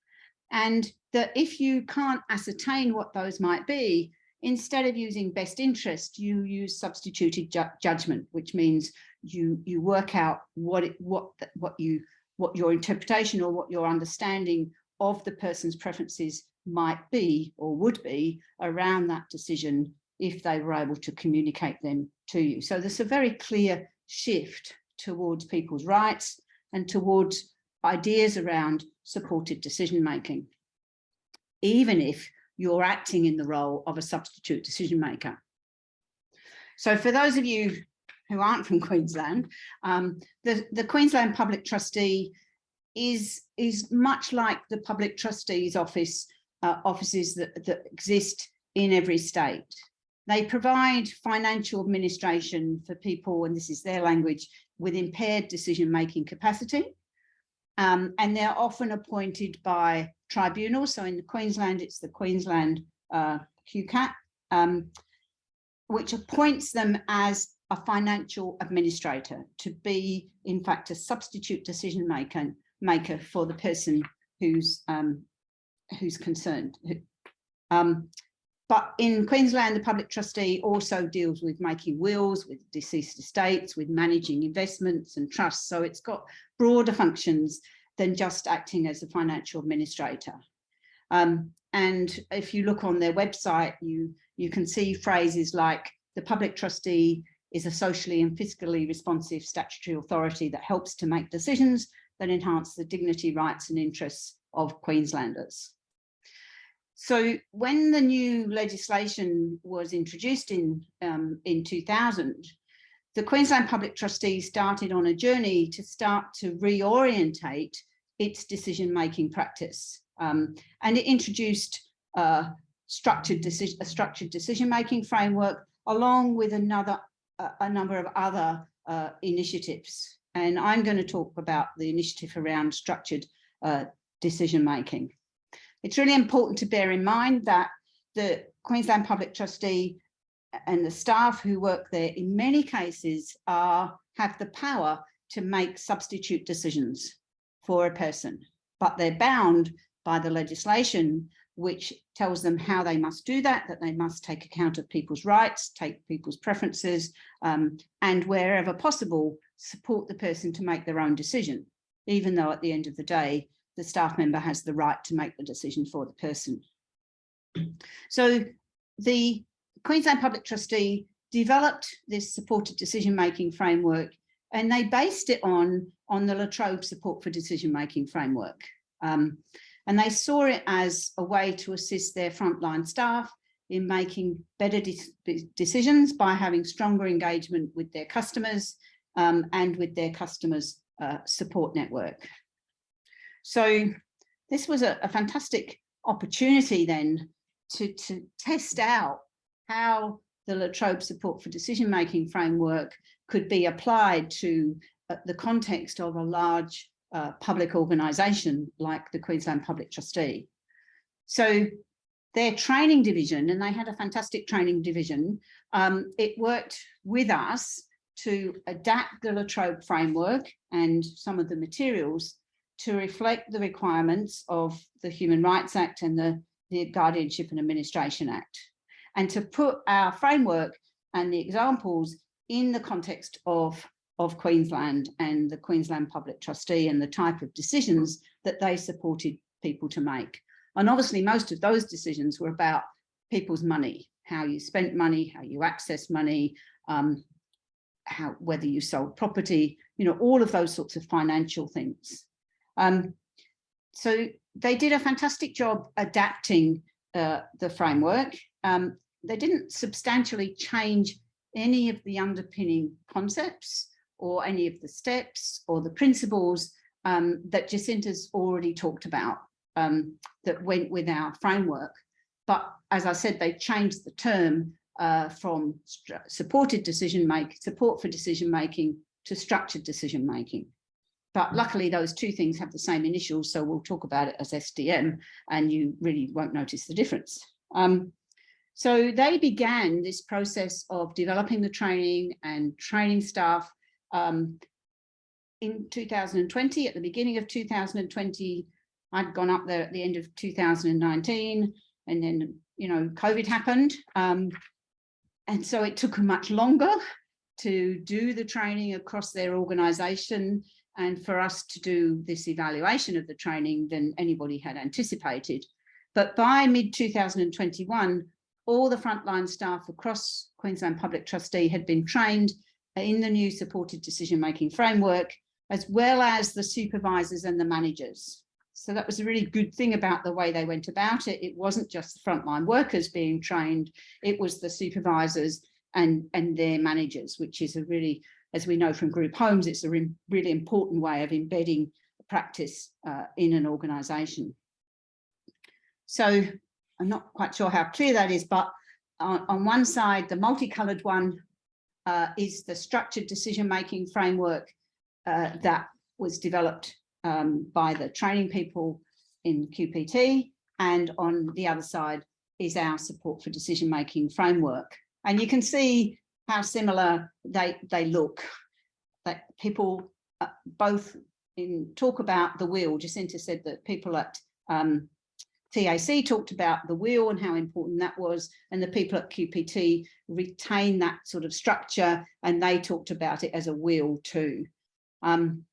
And that if you can't ascertain what those might be, instead of using best interest, you use substituted ju judgment, which means you you work out what it, what what you what your interpretation or what your understanding of the person's preferences might be or would be around that decision if they were able to communicate them to you. So there's a very clear shift towards people's rights and towards ideas around supported decision making, even if you're acting in the role of a substitute decision maker. So for those of you who aren't from Queensland, um, the, the Queensland Public Trustee is, is much like the Public Trustee's Office uh, offices that, that exist in every state. They provide financial administration for people, and this is their language, with impaired decision-making capacity. Um, and they're often appointed by tribunals. So in Queensland, it's the Queensland uh, QCAT, um, which appoints them as a financial administrator to be, in fact, a substitute decision maker, maker for the person who's um, who's concerned. Um, but in Queensland, the public trustee also deals with making wills, with deceased estates, with managing investments and trusts. So it's got broader functions than just acting as a financial administrator. Um, and if you look on their website, you, you can see phrases like the public trustee is a socially and fiscally responsive statutory authority that helps to make decisions that enhance the dignity, rights and interests of Queenslanders. So when the new legislation was introduced in, um, in 2000, the Queensland Public Trustees started on a journey to start to reorientate its decision-making practice. Um, and it introduced uh, structured decision, a structured decision-making framework along with another a number of other uh, initiatives. And I'm going to talk about the initiative around structured uh, decision-making. It's really important to bear in mind that the Queensland Public Trustee and the staff who work there in many cases are have the power to make substitute decisions for a person, but they're bound by the legislation which tells them how they must do that, that they must take account of people's rights, take people's preferences, um, and wherever possible, support the person to make their own decision, even though at the end of the day, the staff member has the right to make the decision for the person. So the Queensland Public Trustee developed this supported decision-making framework and they based it on, on the La Trobe Support for Decision-Making framework. Um, and they saw it as a way to assist their frontline staff in making better de decisions by having stronger engagement with their customers um, and with their customers uh, support network. So this was a, a fantastic opportunity then to, to test out how the La Trobe support for decision making framework could be applied to uh, the context of a large uh, public organisation like the Queensland Public Trustee. So their training division, and they had a fantastic training division, um, it worked with us to adapt the La Trobe framework and some of the materials to reflect the requirements of the Human Rights Act and the, the Guardianship and Administration Act, and to put our framework and the examples in the context of, of Queensland and the Queensland Public Trustee and the type of decisions that they supported people to make. And obviously most of those decisions were about people's money, how you spent money, how you access money, um, how whether you sold property, you know, all of those sorts of financial things. Um, so they did a fantastic job adapting uh, the framework. Um, they didn't substantially change any of the underpinning concepts or any of the steps or the principles um, that Jacinta's already talked about um, that went with our framework. But as I said, they changed the term uh, from supported decision make support for decision making to structured decision making. But luckily those two things have the same initials, so we'll talk about it as SDM and you really won't notice the difference. Um, so they began this process of developing the training and training staff um, in 2020, at the beginning of 2020, I'd gone up there at the end of 2019 and then, you know, COVID happened. Um, and so it took much longer to do the training across their organization and for us to do this evaluation of the training than anybody had anticipated. But by mid 2021, all the frontline staff across Queensland Public Trustee had been trained in the new supported decision-making framework, as well as the supervisors and the managers. So that was a really good thing about the way they went about it. It wasn't just the frontline workers being trained, it was the supervisors and, and their managers, which is a really, as we know from group homes, it's a re really important way of embedding practice uh, in an organisation. So I'm not quite sure how clear that is, but on, on one side, the multicoloured one uh, is the structured decision-making framework uh, that was developed um, by the training people in QPT. And on the other side is our support for decision-making framework. And you can see how similar they, they look. That people uh, both in talk about the wheel, Jacinta said that people at um, TAC talked about the wheel and how important that was, and the people at QPT retain that sort of structure, and they talked about it as a wheel too. Um,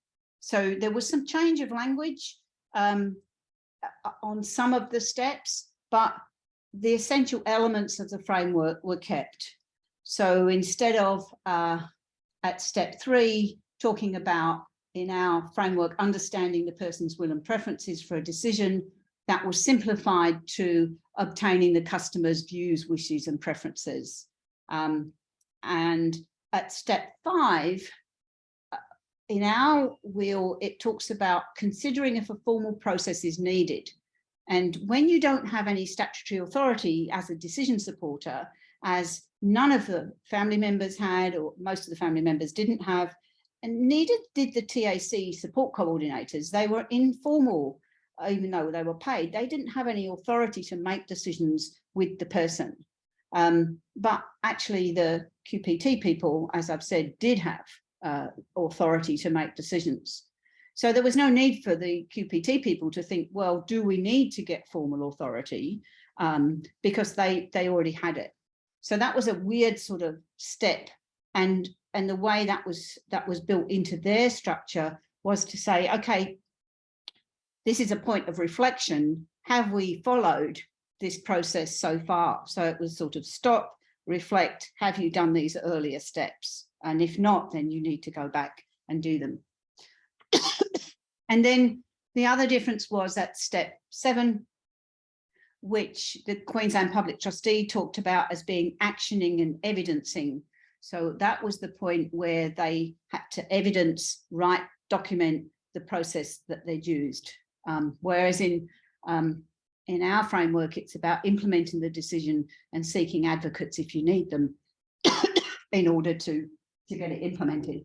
so there was some change of language um, on some of the steps, but the essential elements of the framework were kept. So instead of uh, at step three, talking about in our framework, understanding the person's will and preferences for a decision, that was simplified to obtaining the customer's views, wishes and preferences. Um, and at step five, uh, in our wheel, it talks about considering if a formal process is needed. And when you don't have any statutory authority as a decision supporter, as none of the family members had, or most of the family members didn't have, and neither did the TAC support coordinators, they were informal even though they were paid, they didn't have any authority to make decisions with the person. Um, but actually the QPT people, as I've said, did have uh, authority to make decisions. So there was no need for the QPT people to think, well, do we need to get formal authority? Um, because they, they already had it. So that was a weird sort of step. And, and the way that was, that was built into their structure was to say, okay, this is a point of reflection. Have we followed this process so far? So it was sort of stop, reflect, have you done these earlier steps? And if not, then you need to go back and do them. and then the other difference was at step seven, which the Queensland Public Trustee talked about as being actioning and evidencing. So that was the point where they had to evidence, write, document the process that they'd used. Um, whereas in, um, in our framework, it's about implementing the decision and seeking advocates if you need them in order to, to get it implemented.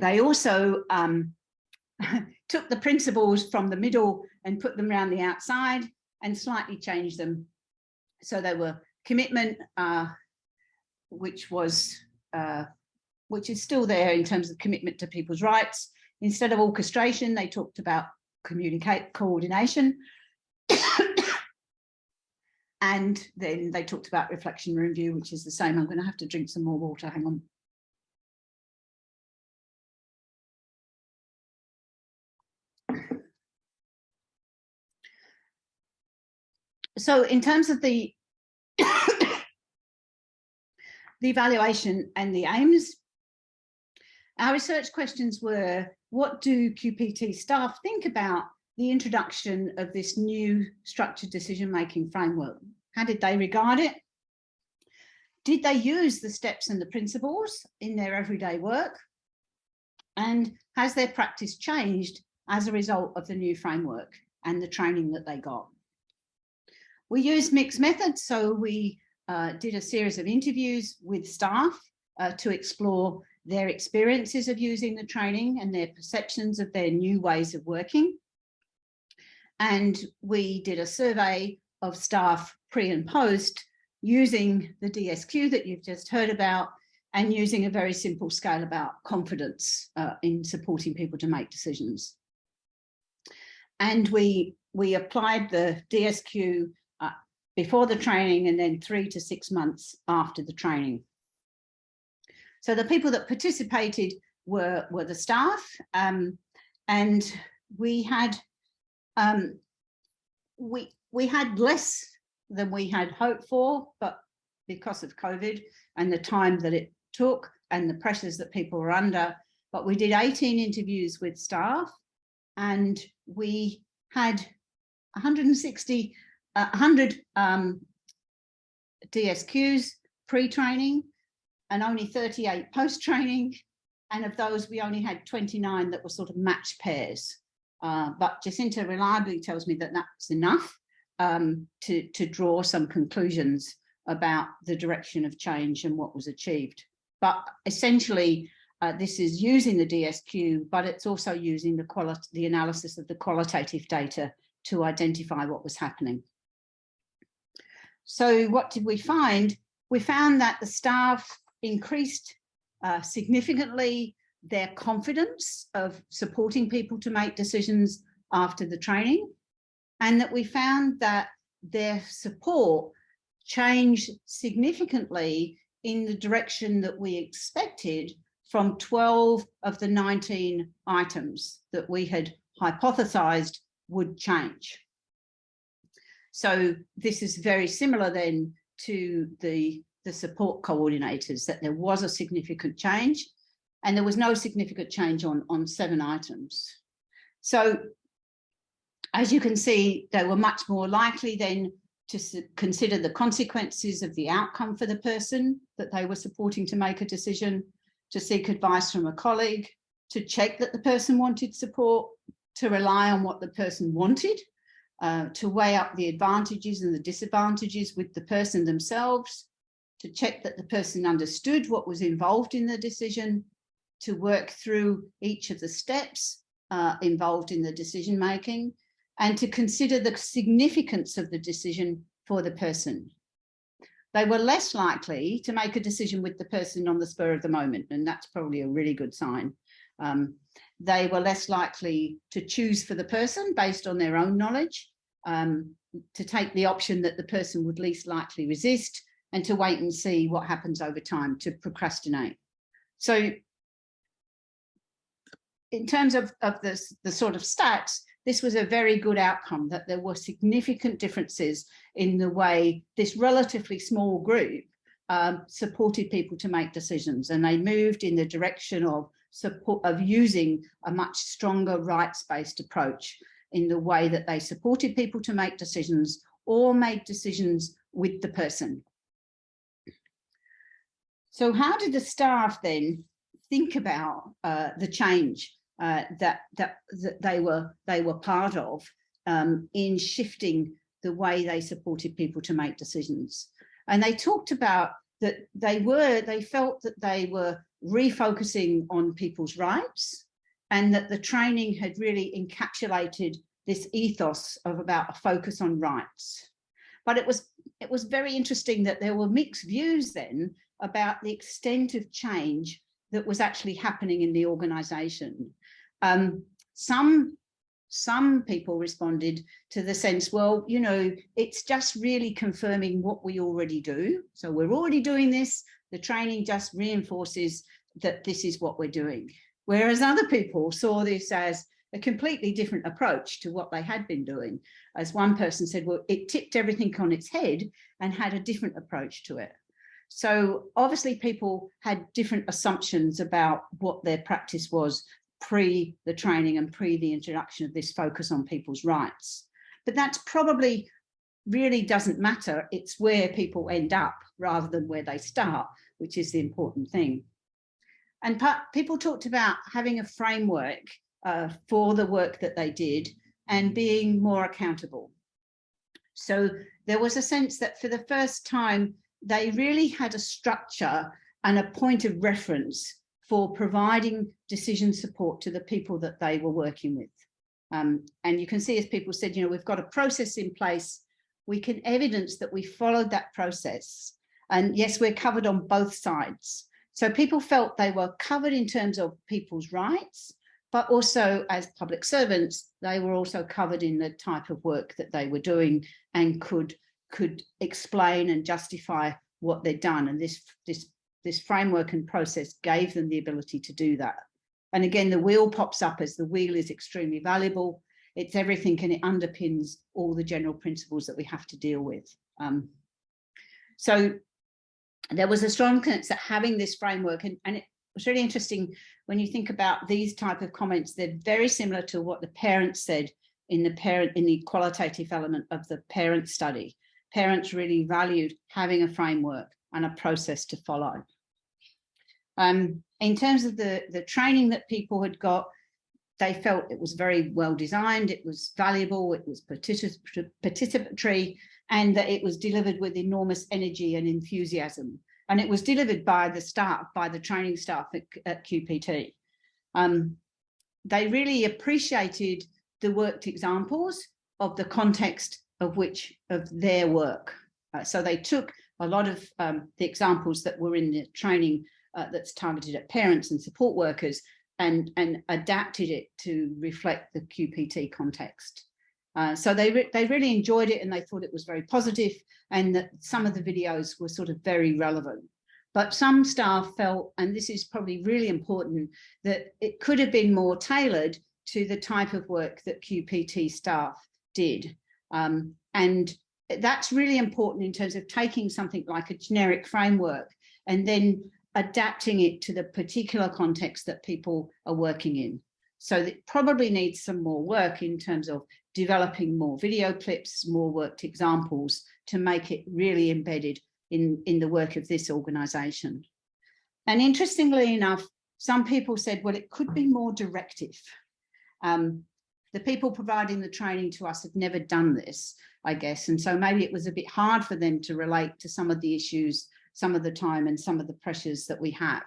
They also um, took the principles from the middle and put them around the outside and slightly changed them. So they were commitment, uh, which was, uh, which is still there in terms of commitment to people's rights. Instead of orchestration, they talked about communicate coordination. and then they talked about reflection review, which is the same. I'm going to have to drink some more water. Hang on. So in terms of the the evaluation and the aims, our research questions were, what do QPT staff think about the introduction of this new structured decision-making framework? How did they regard it? Did they use the steps and the principles in their everyday work? And has their practice changed as a result of the new framework and the training that they got? We used mixed methods, so we uh, did a series of interviews with staff uh, to explore their experiences of using the training and their perceptions of their new ways of working. And we did a survey of staff pre and post using the DSQ that you've just heard about and using a very simple scale about confidence uh, in supporting people to make decisions. And we, we applied the DSQ before the training and then three to six months after the training. So the people that participated were, were the staff um, and we had um, we we had less than we had hoped for, but because of COVID and the time that it took and the pressures that people were under, but we did 18 interviews with staff and we had 160, uh, 100 um, DSQs pre-training and only 38 post-training. And of those, we only had 29 that were sort of match pairs. Uh, but Jacinta reliably tells me that that's enough um, to, to draw some conclusions about the direction of change and what was achieved. But essentially, uh, this is using the DSQ, but it's also using the the analysis of the qualitative data to identify what was happening. So what did we find? We found that the staff increased uh, significantly their confidence of supporting people to make decisions after the training and that we found that their support changed significantly in the direction that we expected from 12 of the 19 items that we had hypothesized would change. So this is very similar then to the, the support coordinators, that there was a significant change and there was no significant change on, on seven items. So as you can see, they were much more likely then to consider the consequences of the outcome for the person that they were supporting to make a decision, to seek advice from a colleague, to check that the person wanted support, to rely on what the person wanted, uh, to weigh up the advantages and the disadvantages with the person themselves, to check that the person understood what was involved in the decision, to work through each of the steps uh, involved in the decision making and to consider the significance of the decision for the person. They were less likely to make a decision with the person on the spur of the moment, and that's probably a really good sign. Um, they were less likely to choose for the person based on their own knowledge, um, to take the option that the person would least likely resist, and to wait and see what happens over time, to procrastinate. So in terms of, of the, sort of stats, this was a very good outcome that there were significant differences in the way this relatively small group um, supported people to make decisions and they moved in the direction of support of using a much stronger rights-based approach in the way that they supported people to make decisions or made decisions with the person. So how did the staff then think about uh, the change uh, that, that, that they were they were part of um, in shifting the way they supported people to make decisions. And they talked about that they were they felt that they were refocusing on people's rights and that the training had really encapsulated this ethos of about a focus on rights. But it was it was very interesting that there were mixed views then about the extent of change that was actually happening in the organization. Um, some some people responded to the sense, well, you know, it's just really confirming what we already do. So we're already doing this. The training just reinforces that this is what we're doing. Whereas other people saw this as a completely different approach to what they had been doing. As one person said, well, it tipped everything on its head and had a different approach to it. So obviously people had different assumptions about what their practice was pre the training and pre the introduction of this focus on people's rights. But that's probably really doesn't matter. It's where people end up rather than where they start, which is the important thing. And people talked about having a framework uh, for the work that they did and being more accountable. So there was a sense that for the first time, they really had a structure and a point of reference for providing decision support to the people that they were working with. Um, and you can see as people said, you know, we've got a process in place. We can evidence that we followed that process. And yes, we're covered on both sides. So people felt they were covered in terms of people's rights, but also as public servants, they were also covered in the type of work that they were doing and could could explain and justify what they'd done. And this, this this framework and process gave them the ability to do that. And again, the wheel pops up as the wheel is extremely valuable. It's everything and it underpins all the general principles that we have to deal with. Um, so there was a strong sense that having this framework and, and it was really interesting when you think about these type of comments, they're very similar to what the parents said in the parent in the qualitative element of the parent study. Parents really valued having a framework and a process to follow. Um, in terms of the, the training that people had got, they felt it was very well designed, it was valuable, it was participatory, and that it was delivered with enormous energy and enthusiasm. And it was delivered by the staff, by the training staff at, at QPT. Um, they really appreciated the worked examples of the context of which of their work. Uh, so they took a lot of um, the examples that were in the training uh, that's targeted at parents and support workers and, and adapted it to reflect the QPT context. Uh, so they, re they really enjoyed it and they thought it was very positive and that some of the videos were sort of very relevant. But some staff felt, and this is probably really important, that it could have been more tailored to the type of work that QPT staff did. Um, and that's really important in terms of taking something like a generic framework and then adapting it to the particular context that people are working in. So it probably needs some more work in terms of developing more video clips, more worked examples to make it really embedded in, in the work of this organization. And interestingly enough, some people said, well, it could be more directive. Um, the people providing the training to us have never done this, I guess. And so maybe it was a bit hard for them to relate to some of the issues, some of the time and some of the pressures that we have.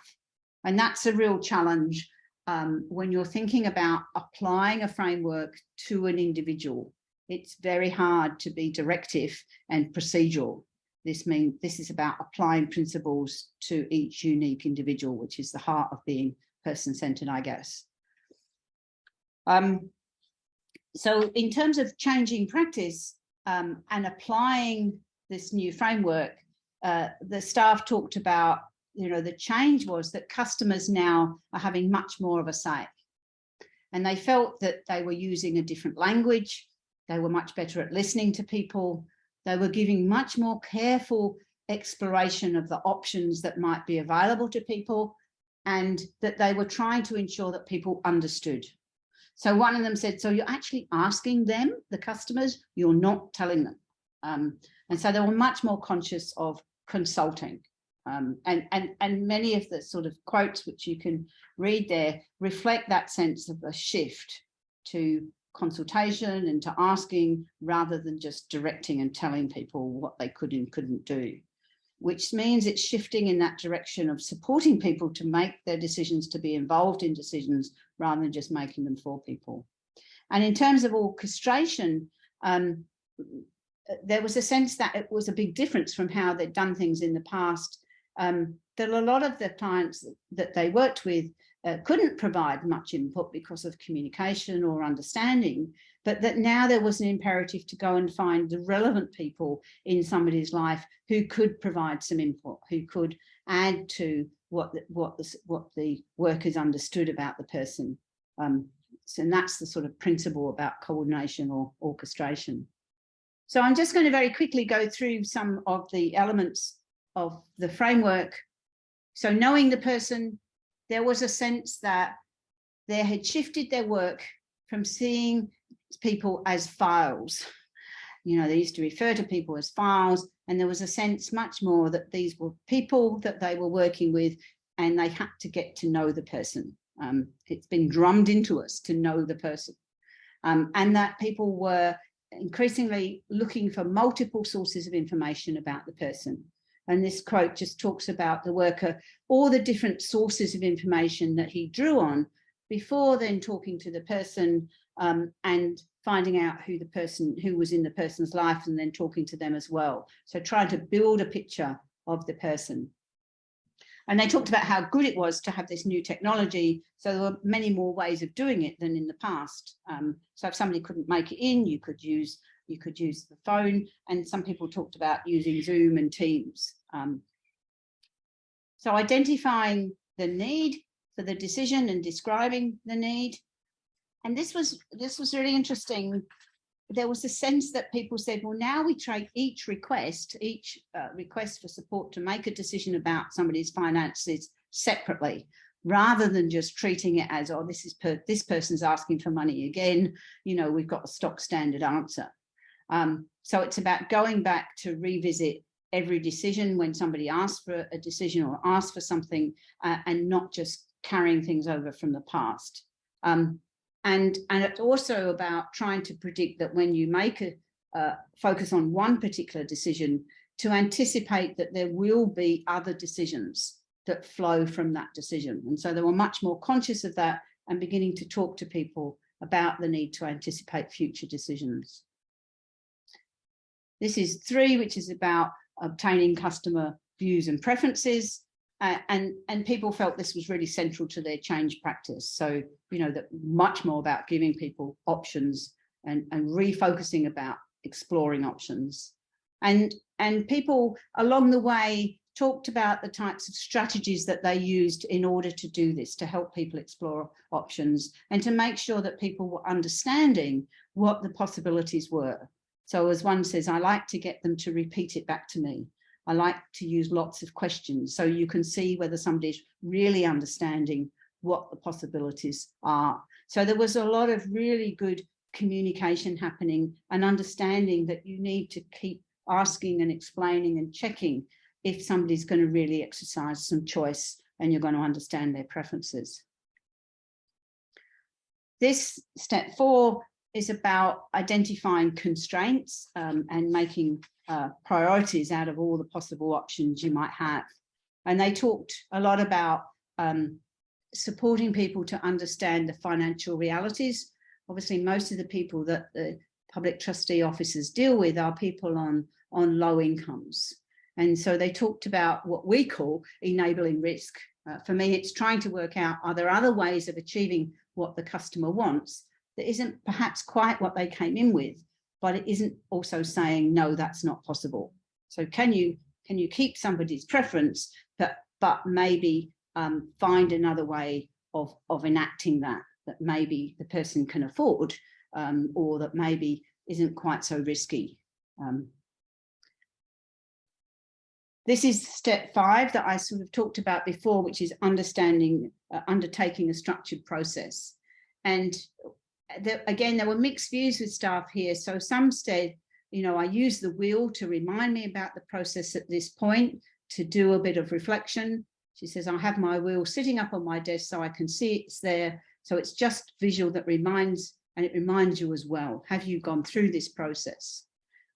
And that's a real challenge um, when you're thinking about applying a framework to an individual. It's very hard to be directive and procedural. This means this is about applying principles to each unique individual, which is the heart of being person-centered, I guess. Um, so in terms of changing practice um, and applying this new framework, uh, the staff talked about, you know, the change was that customers now are having much more of a say. And they felt that they were using a different language. They were much better at listening to people. They were giving much more careful exploration of the options that might be available to people and that they were trying to ensure that people understood so one of them said, so you're actually asking them, the customers, you're not telling them. Um, and so they were much more conscious of consulting. Um, and, and, and many of the sort of quotes which you can read there reflect that sense of a shift to consultation and to asking rather than just directing and telling people what they could and couldn't do. which means it's shifting in that direction of supporting people to make their decisions, to be involved in decisions rather than just making them for people. And in terms of orchestration, um, there was a sense that it was a big difference from how they'd done things in the past. Um, that a lot of the clients that they worked with uh, couldn't provide much input because of communication or understanding, but that now there was an imperative to go and find the relevant people in somebody's life who could provide some input, who could add to what the, what the, what the workers understood about the person. Um, so, and that's the sort of principle about coordination or orchestration. So I'm just going to very quickly go through some of the elements of the framework. So knowing the person, there was a sense that they had shifted their work from seeing people as files. You know, they used to refer to people as files, and there was a sense much more that these were people that they were working with, and they had to get to know the person. Um, it's been drummed into us to know the person. Um, and that people were increasingly looking for multiple sources of information about the person. And this quote just talks about the worker, all the different sources of information that he drew on before then talking to the person um, and finding out who the person, who was in the person's life and then talking to them as well. So trying to build a picture of the person. And they talked about how good it was to have this new technology. So there were many more ways of doing it than in the past. Um, so if somebody couldn't make it in, you could use you could use the phone. And some people talked about using Zoom and Teams. Um, so identifying the need for the decision and describing the need. And this was this was really interesting there was a sense that people said, well, now we take each request, each uh, request for support to make a decision about somebody's finances separately, rather than just treating it as, oh, this is per this person's asking for money again, you know, we've got a stock standard answer. Um, so it's about going back to revisit every decision when somebody asks for a decision or asks for something uh, and not just carrying things over from the past. Um, and, and it's also about trying to predict that when you make a uh, focus on one particular decision, to anticipate that there will be other decisions that flow from that decision. And so they were much more conscious of that and beginning to talk to people about the need to anticipate future decisions. This is three, which is about obtaining customer views and preferences. Uh, and, and people felt this was really central to their change practice. So, you know, that much more about giving people options and, and refocusing about exploring options. And, and people along the way talked about the types of strategies that they used in order to do this, to help people explore options and to make sure that people were understanding what the possibilities were. So as one says, I like to get them to repeat it back to me. I like to use lots of questions so you can see whether somebody's really understanding what the possibilities are. So there was a lot of really good communication happening and understanding that you need to keep asking and explaining and checking if somebody's going to really exercise some choice and you're going to understand their preferences. This step four is about identifying constraints um, and making uh, priorities out of all the possible options you might have. And they talked a lot about um, supporting people to understand the financial realities. Obviously, most of the people that the public trustee officers deal with are people on, on low incomes. And so they talked about what we call enabling risk. Uh, for me, it's trying to work out, are there other ways of achieving what the customer wants that isn't perhaps quite what they came in with, but it isn't also saying, no, that's not possible. So can you can you keep somebody's preference, but, but maybe um, find another way of, of enacting that, that maybe the person can afford um, or that maybe isn't quite so risky. Um, this is step five that I sort of talked about before, which is understanding, uh, undertaking a structured process. And again, there were mixed views with staff here. So some said, you know, I use the wheel to remind me about the process at this point, to do a bit of reflection. She says, I have my wheel sitting up on my desk so I can see it's there. So it's just visual that reminds, and it reminds you as well, have you gone through this process?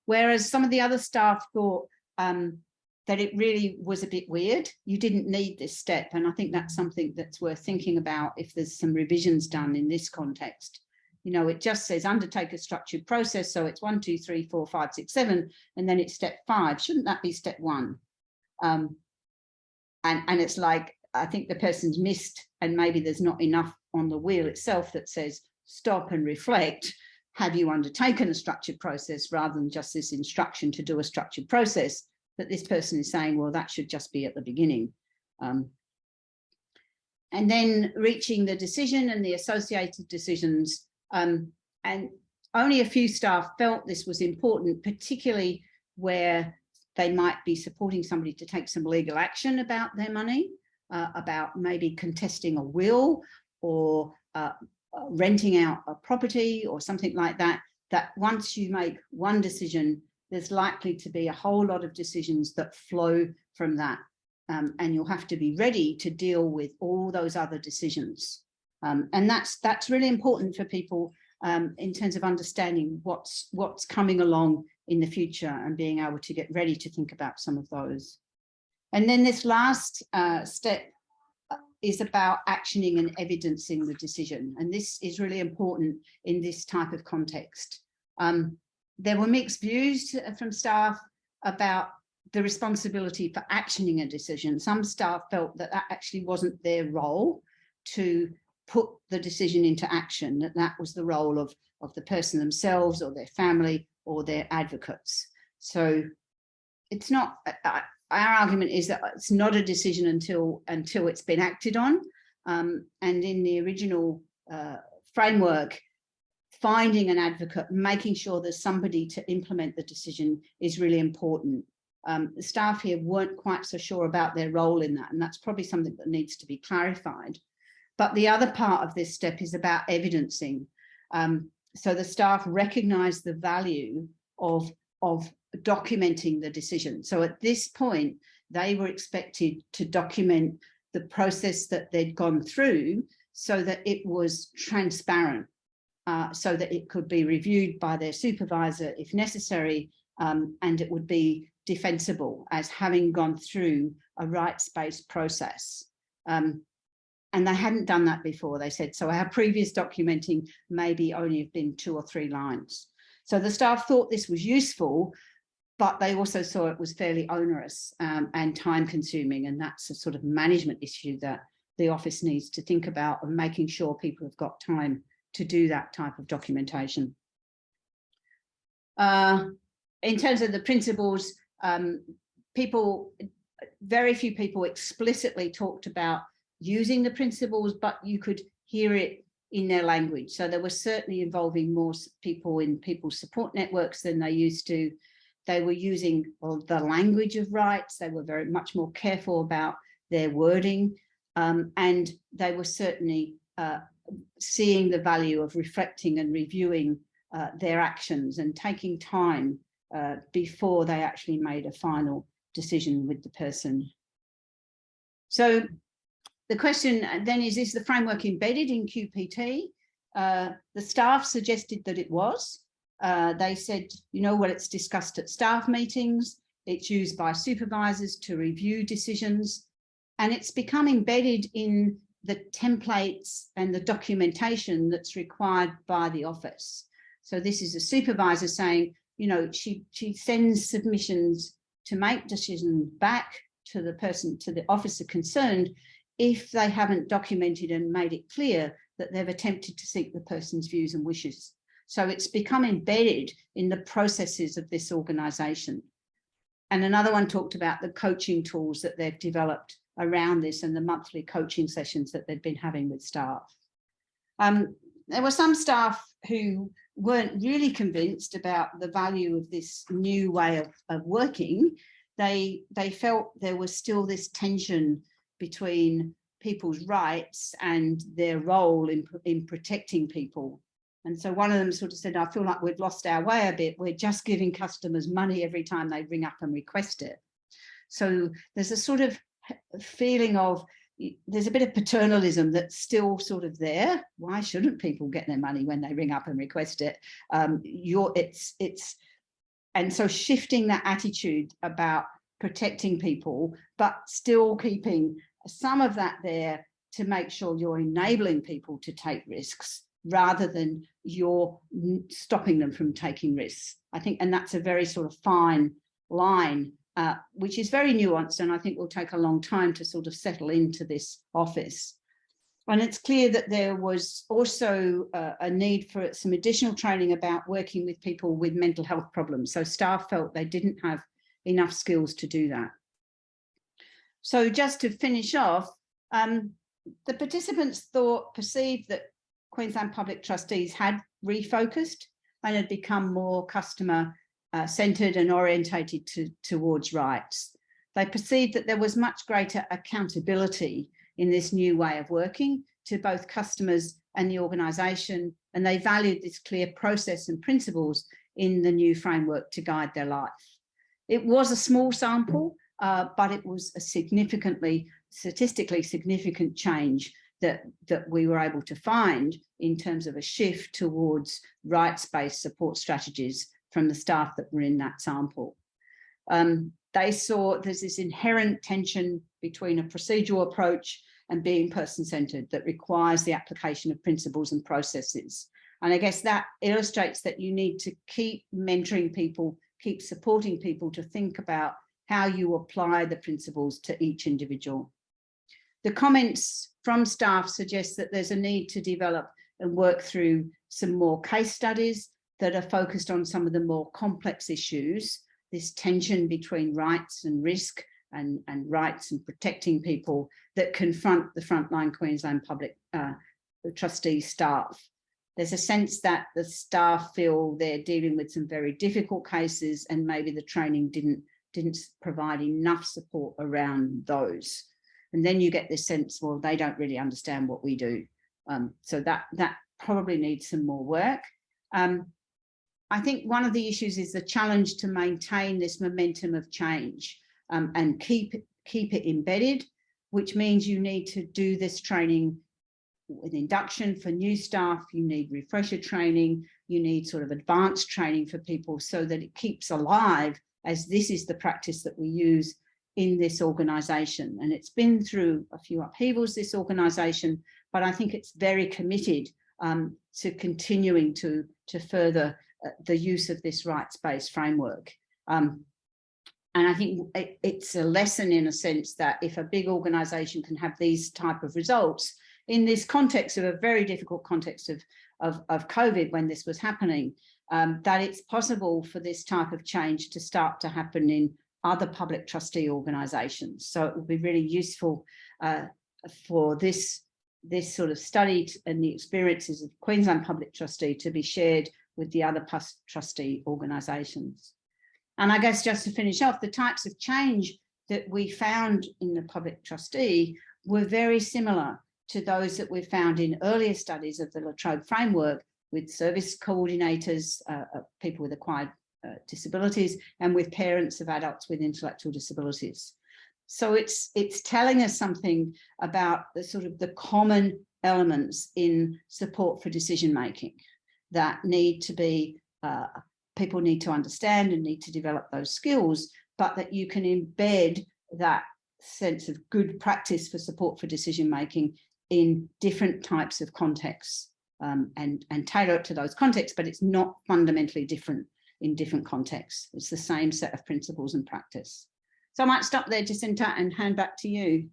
Whereas some of the other staff thought um, that it really was a bit weird. You didn't need this step. And I think that's something that's worth thinking about if there's some revisions done in this context. You know, it just says undertake a structured process. So it's one, two, three, four, five, six, seven, and then it's step five. Shouldn't that be step one? Um, and, and it's like, I think the person's missed and maybe there's not enough on the wheel itself that says stop and reflect. Have you undertaken a structured process rather than just this instruction to do a structured process? that this person is saying, well, that should just be at the beginning. Um, and then reaching the decision and the associated decisions. Um, and only a few staff felt this was important, particularly where they might be supporting somebody to take some legal action about their money, uh, about maybe contesting a will or uh, renting out a property or something like that, that once you make one decision, there's likely to be a whole lot of decisions that flow from that. Um, and you'll have to be ready to deal with all those other decisions. Um, and that's that's really important for people um, in terms of understanding what's what's coming along in the future and being able to get ready to think about some of those. And then this last uh, step uh, is about actioning and evidencing the decision. And this is really important in this type of context. Um, there were mixed views from staff about the responsibility for actioning a decision. Some staff felt that that actually wasn't their role to put the decision into action, that that was the role of, of the person themselves or their family or their advocates. So it's not, our argument is that it's not a decision until, until it's been acted on. Um, and in the original uh, framework, finding an advocate, making sure there's somebody to implement the decision is really important. Um, the staff here weren't quite so sure about their role in that, and that's probably something that needs to be clarified. But the other part of this step is about evidencing. Um, so the staff recognize the value of, of documenting the decision. So at this point, they were expected to document the process that they'd gone through so that it was transparent uh, so that it could be reviewed by their supervisor if necessary, um, and it would be defensible as having gone through a rights-based process. Um, and they hadn't done that before, they said. So our previous documenting maybe only have been two or three lines. So the staff thought this was useful, but they also saw it was fairly onerous um, and time consuming. And that's a sort of management issue that the office needs to think about and making sure people have got time to do that type of documentation. Uh, in terms of the principles, um, people, very few people explicitly talked about using the principles, but you could hear it in their language. So they were certainly involving more people in people's support networks than they used to. They were using well, the language of rights. They were very much more careful about their wording. Um, and they were certainly uh, seeing the value of reflecting and reviewing uh, their actions and taking time uh, before they actually made a final decision with the person. So the question then is, is the framework embedded in QPT? Uh, the staff suggested that it was. Uh, they said, you know what, it's discussed at staff meetings, it's used by supervisors to review decisions, and it's become embedded in the templates and the documentation that's required by the office. So this is a supervisor saying, you know, she, she sends submissions to make decisions back to the person, to the officer concerned, if they haven't documented and made it clear that they've attempted to seek the person's views and wishes. So it's become embedded in the processes of this organization. And another one talked about the coaching tools that they've developed around this and the monthly coaching sessions that they'd been having with staff. Um, there were some staff who weren't really convinced about the value of this new way of, of working. They, they felt there was still this tension between people's rights and their role in, in protecting people. And so one of them sort of said, I feel like we've lost our way a bit. We're just giving customers money every time they ring up and request it. So there's a sort of feeling of there's a bit of paternalism that's still sort of there. Why shouldn't people get their money when they ring up and request it? Um, you're, it's, it's, and so shifting that attitude about protecting people, but still keeping some of that there to make sure you're enabling people to take risks rather than you're stopping them from taking risks. I think, and that's a very sort of fine line, uh, which is very nuanced and I think will take a long time to sort of settle into this office. And it's clear that there was also uh, a need for some additional training about working with people with mental health problems. So staff felt they didn't have enough skills to do that. So just to finish off, um, the participants thought, perceived that Queensland Public Trustees had refocused and had become more customer uh, centred and orientated to, towards rights. They perceived that there was much greater accountability in this new way of working to both customers and the organisation, and they valued this clear process and principles in the new framework to guide their life. It was a small sample, uh, but it was a significantly, statistically significant change that, that we were able to find in terms of a shift towards rights-based support strategies from the staff that were in that sample. Um, they saw there's this inherent tension between a procedural approach and being person-centered that requires the application of principles and processes. And I guess that illustrates that you need to keep mentoring people, keep supporting people to think about how you apply the principles to each individual. The comments from staff suggest that there's a need to develop and work through some more case studies that are focused on some of the more complex issues, this tension between rights and risk and, and rights and protecting people that confront the frontline Queensland public uh, trustee staff. There's a sense that the staff feel they're dealing with some very difficult cases and maybe the training didn't, didn't provide enough support around those. And then you get this sense, well, they don't really understand what we do. Um, so that, that probably needs some more work. Um, I think one of the issues is the challenge to maintain this momentum of change um, and keep, keep it embedded, which means you need to do this training with induction for new staff, you need refresher training, you need sort of advanced training for people so that it keeps alive as this is the practice that we use in this organisation. And it's been through a few upheavals, this organisation, but I think it's very committed um, to continuing to, to further uh, the use of this rights-based framework. Um, and I think it, it's a lesson in a sense that if a big organisation can have these type of results in this context of a very difficult context of, of, of COVID when this was happening, um, that it's possible for this type of change to start to happen in other public trustee organisations. So it would be really useful uh, for this, this sort of study and the experiences of Queensland Public Trustee to be shared with the other trustee organisations. And I guess just to finish off, the types of change that we found in the public trustee were very similar to those that we found in earlier studies of the La Trobe framework with service coordinators, uh, uh, people with acquired uh, disabilities, and with parents of adults with intellectual disabilities. So it's it's telling us something about the sort of the common elements in support for decision making that need to be uh, people need to understand and need to develop those skills, but that you can embed that sense of good practice for support for decision making in different types of contexts um, and, and tailor it to those contexts, but it's not fundamentally different in different contexts. It's the same set of principles and practice. So I might stop there, Jacinta, and hand back to you.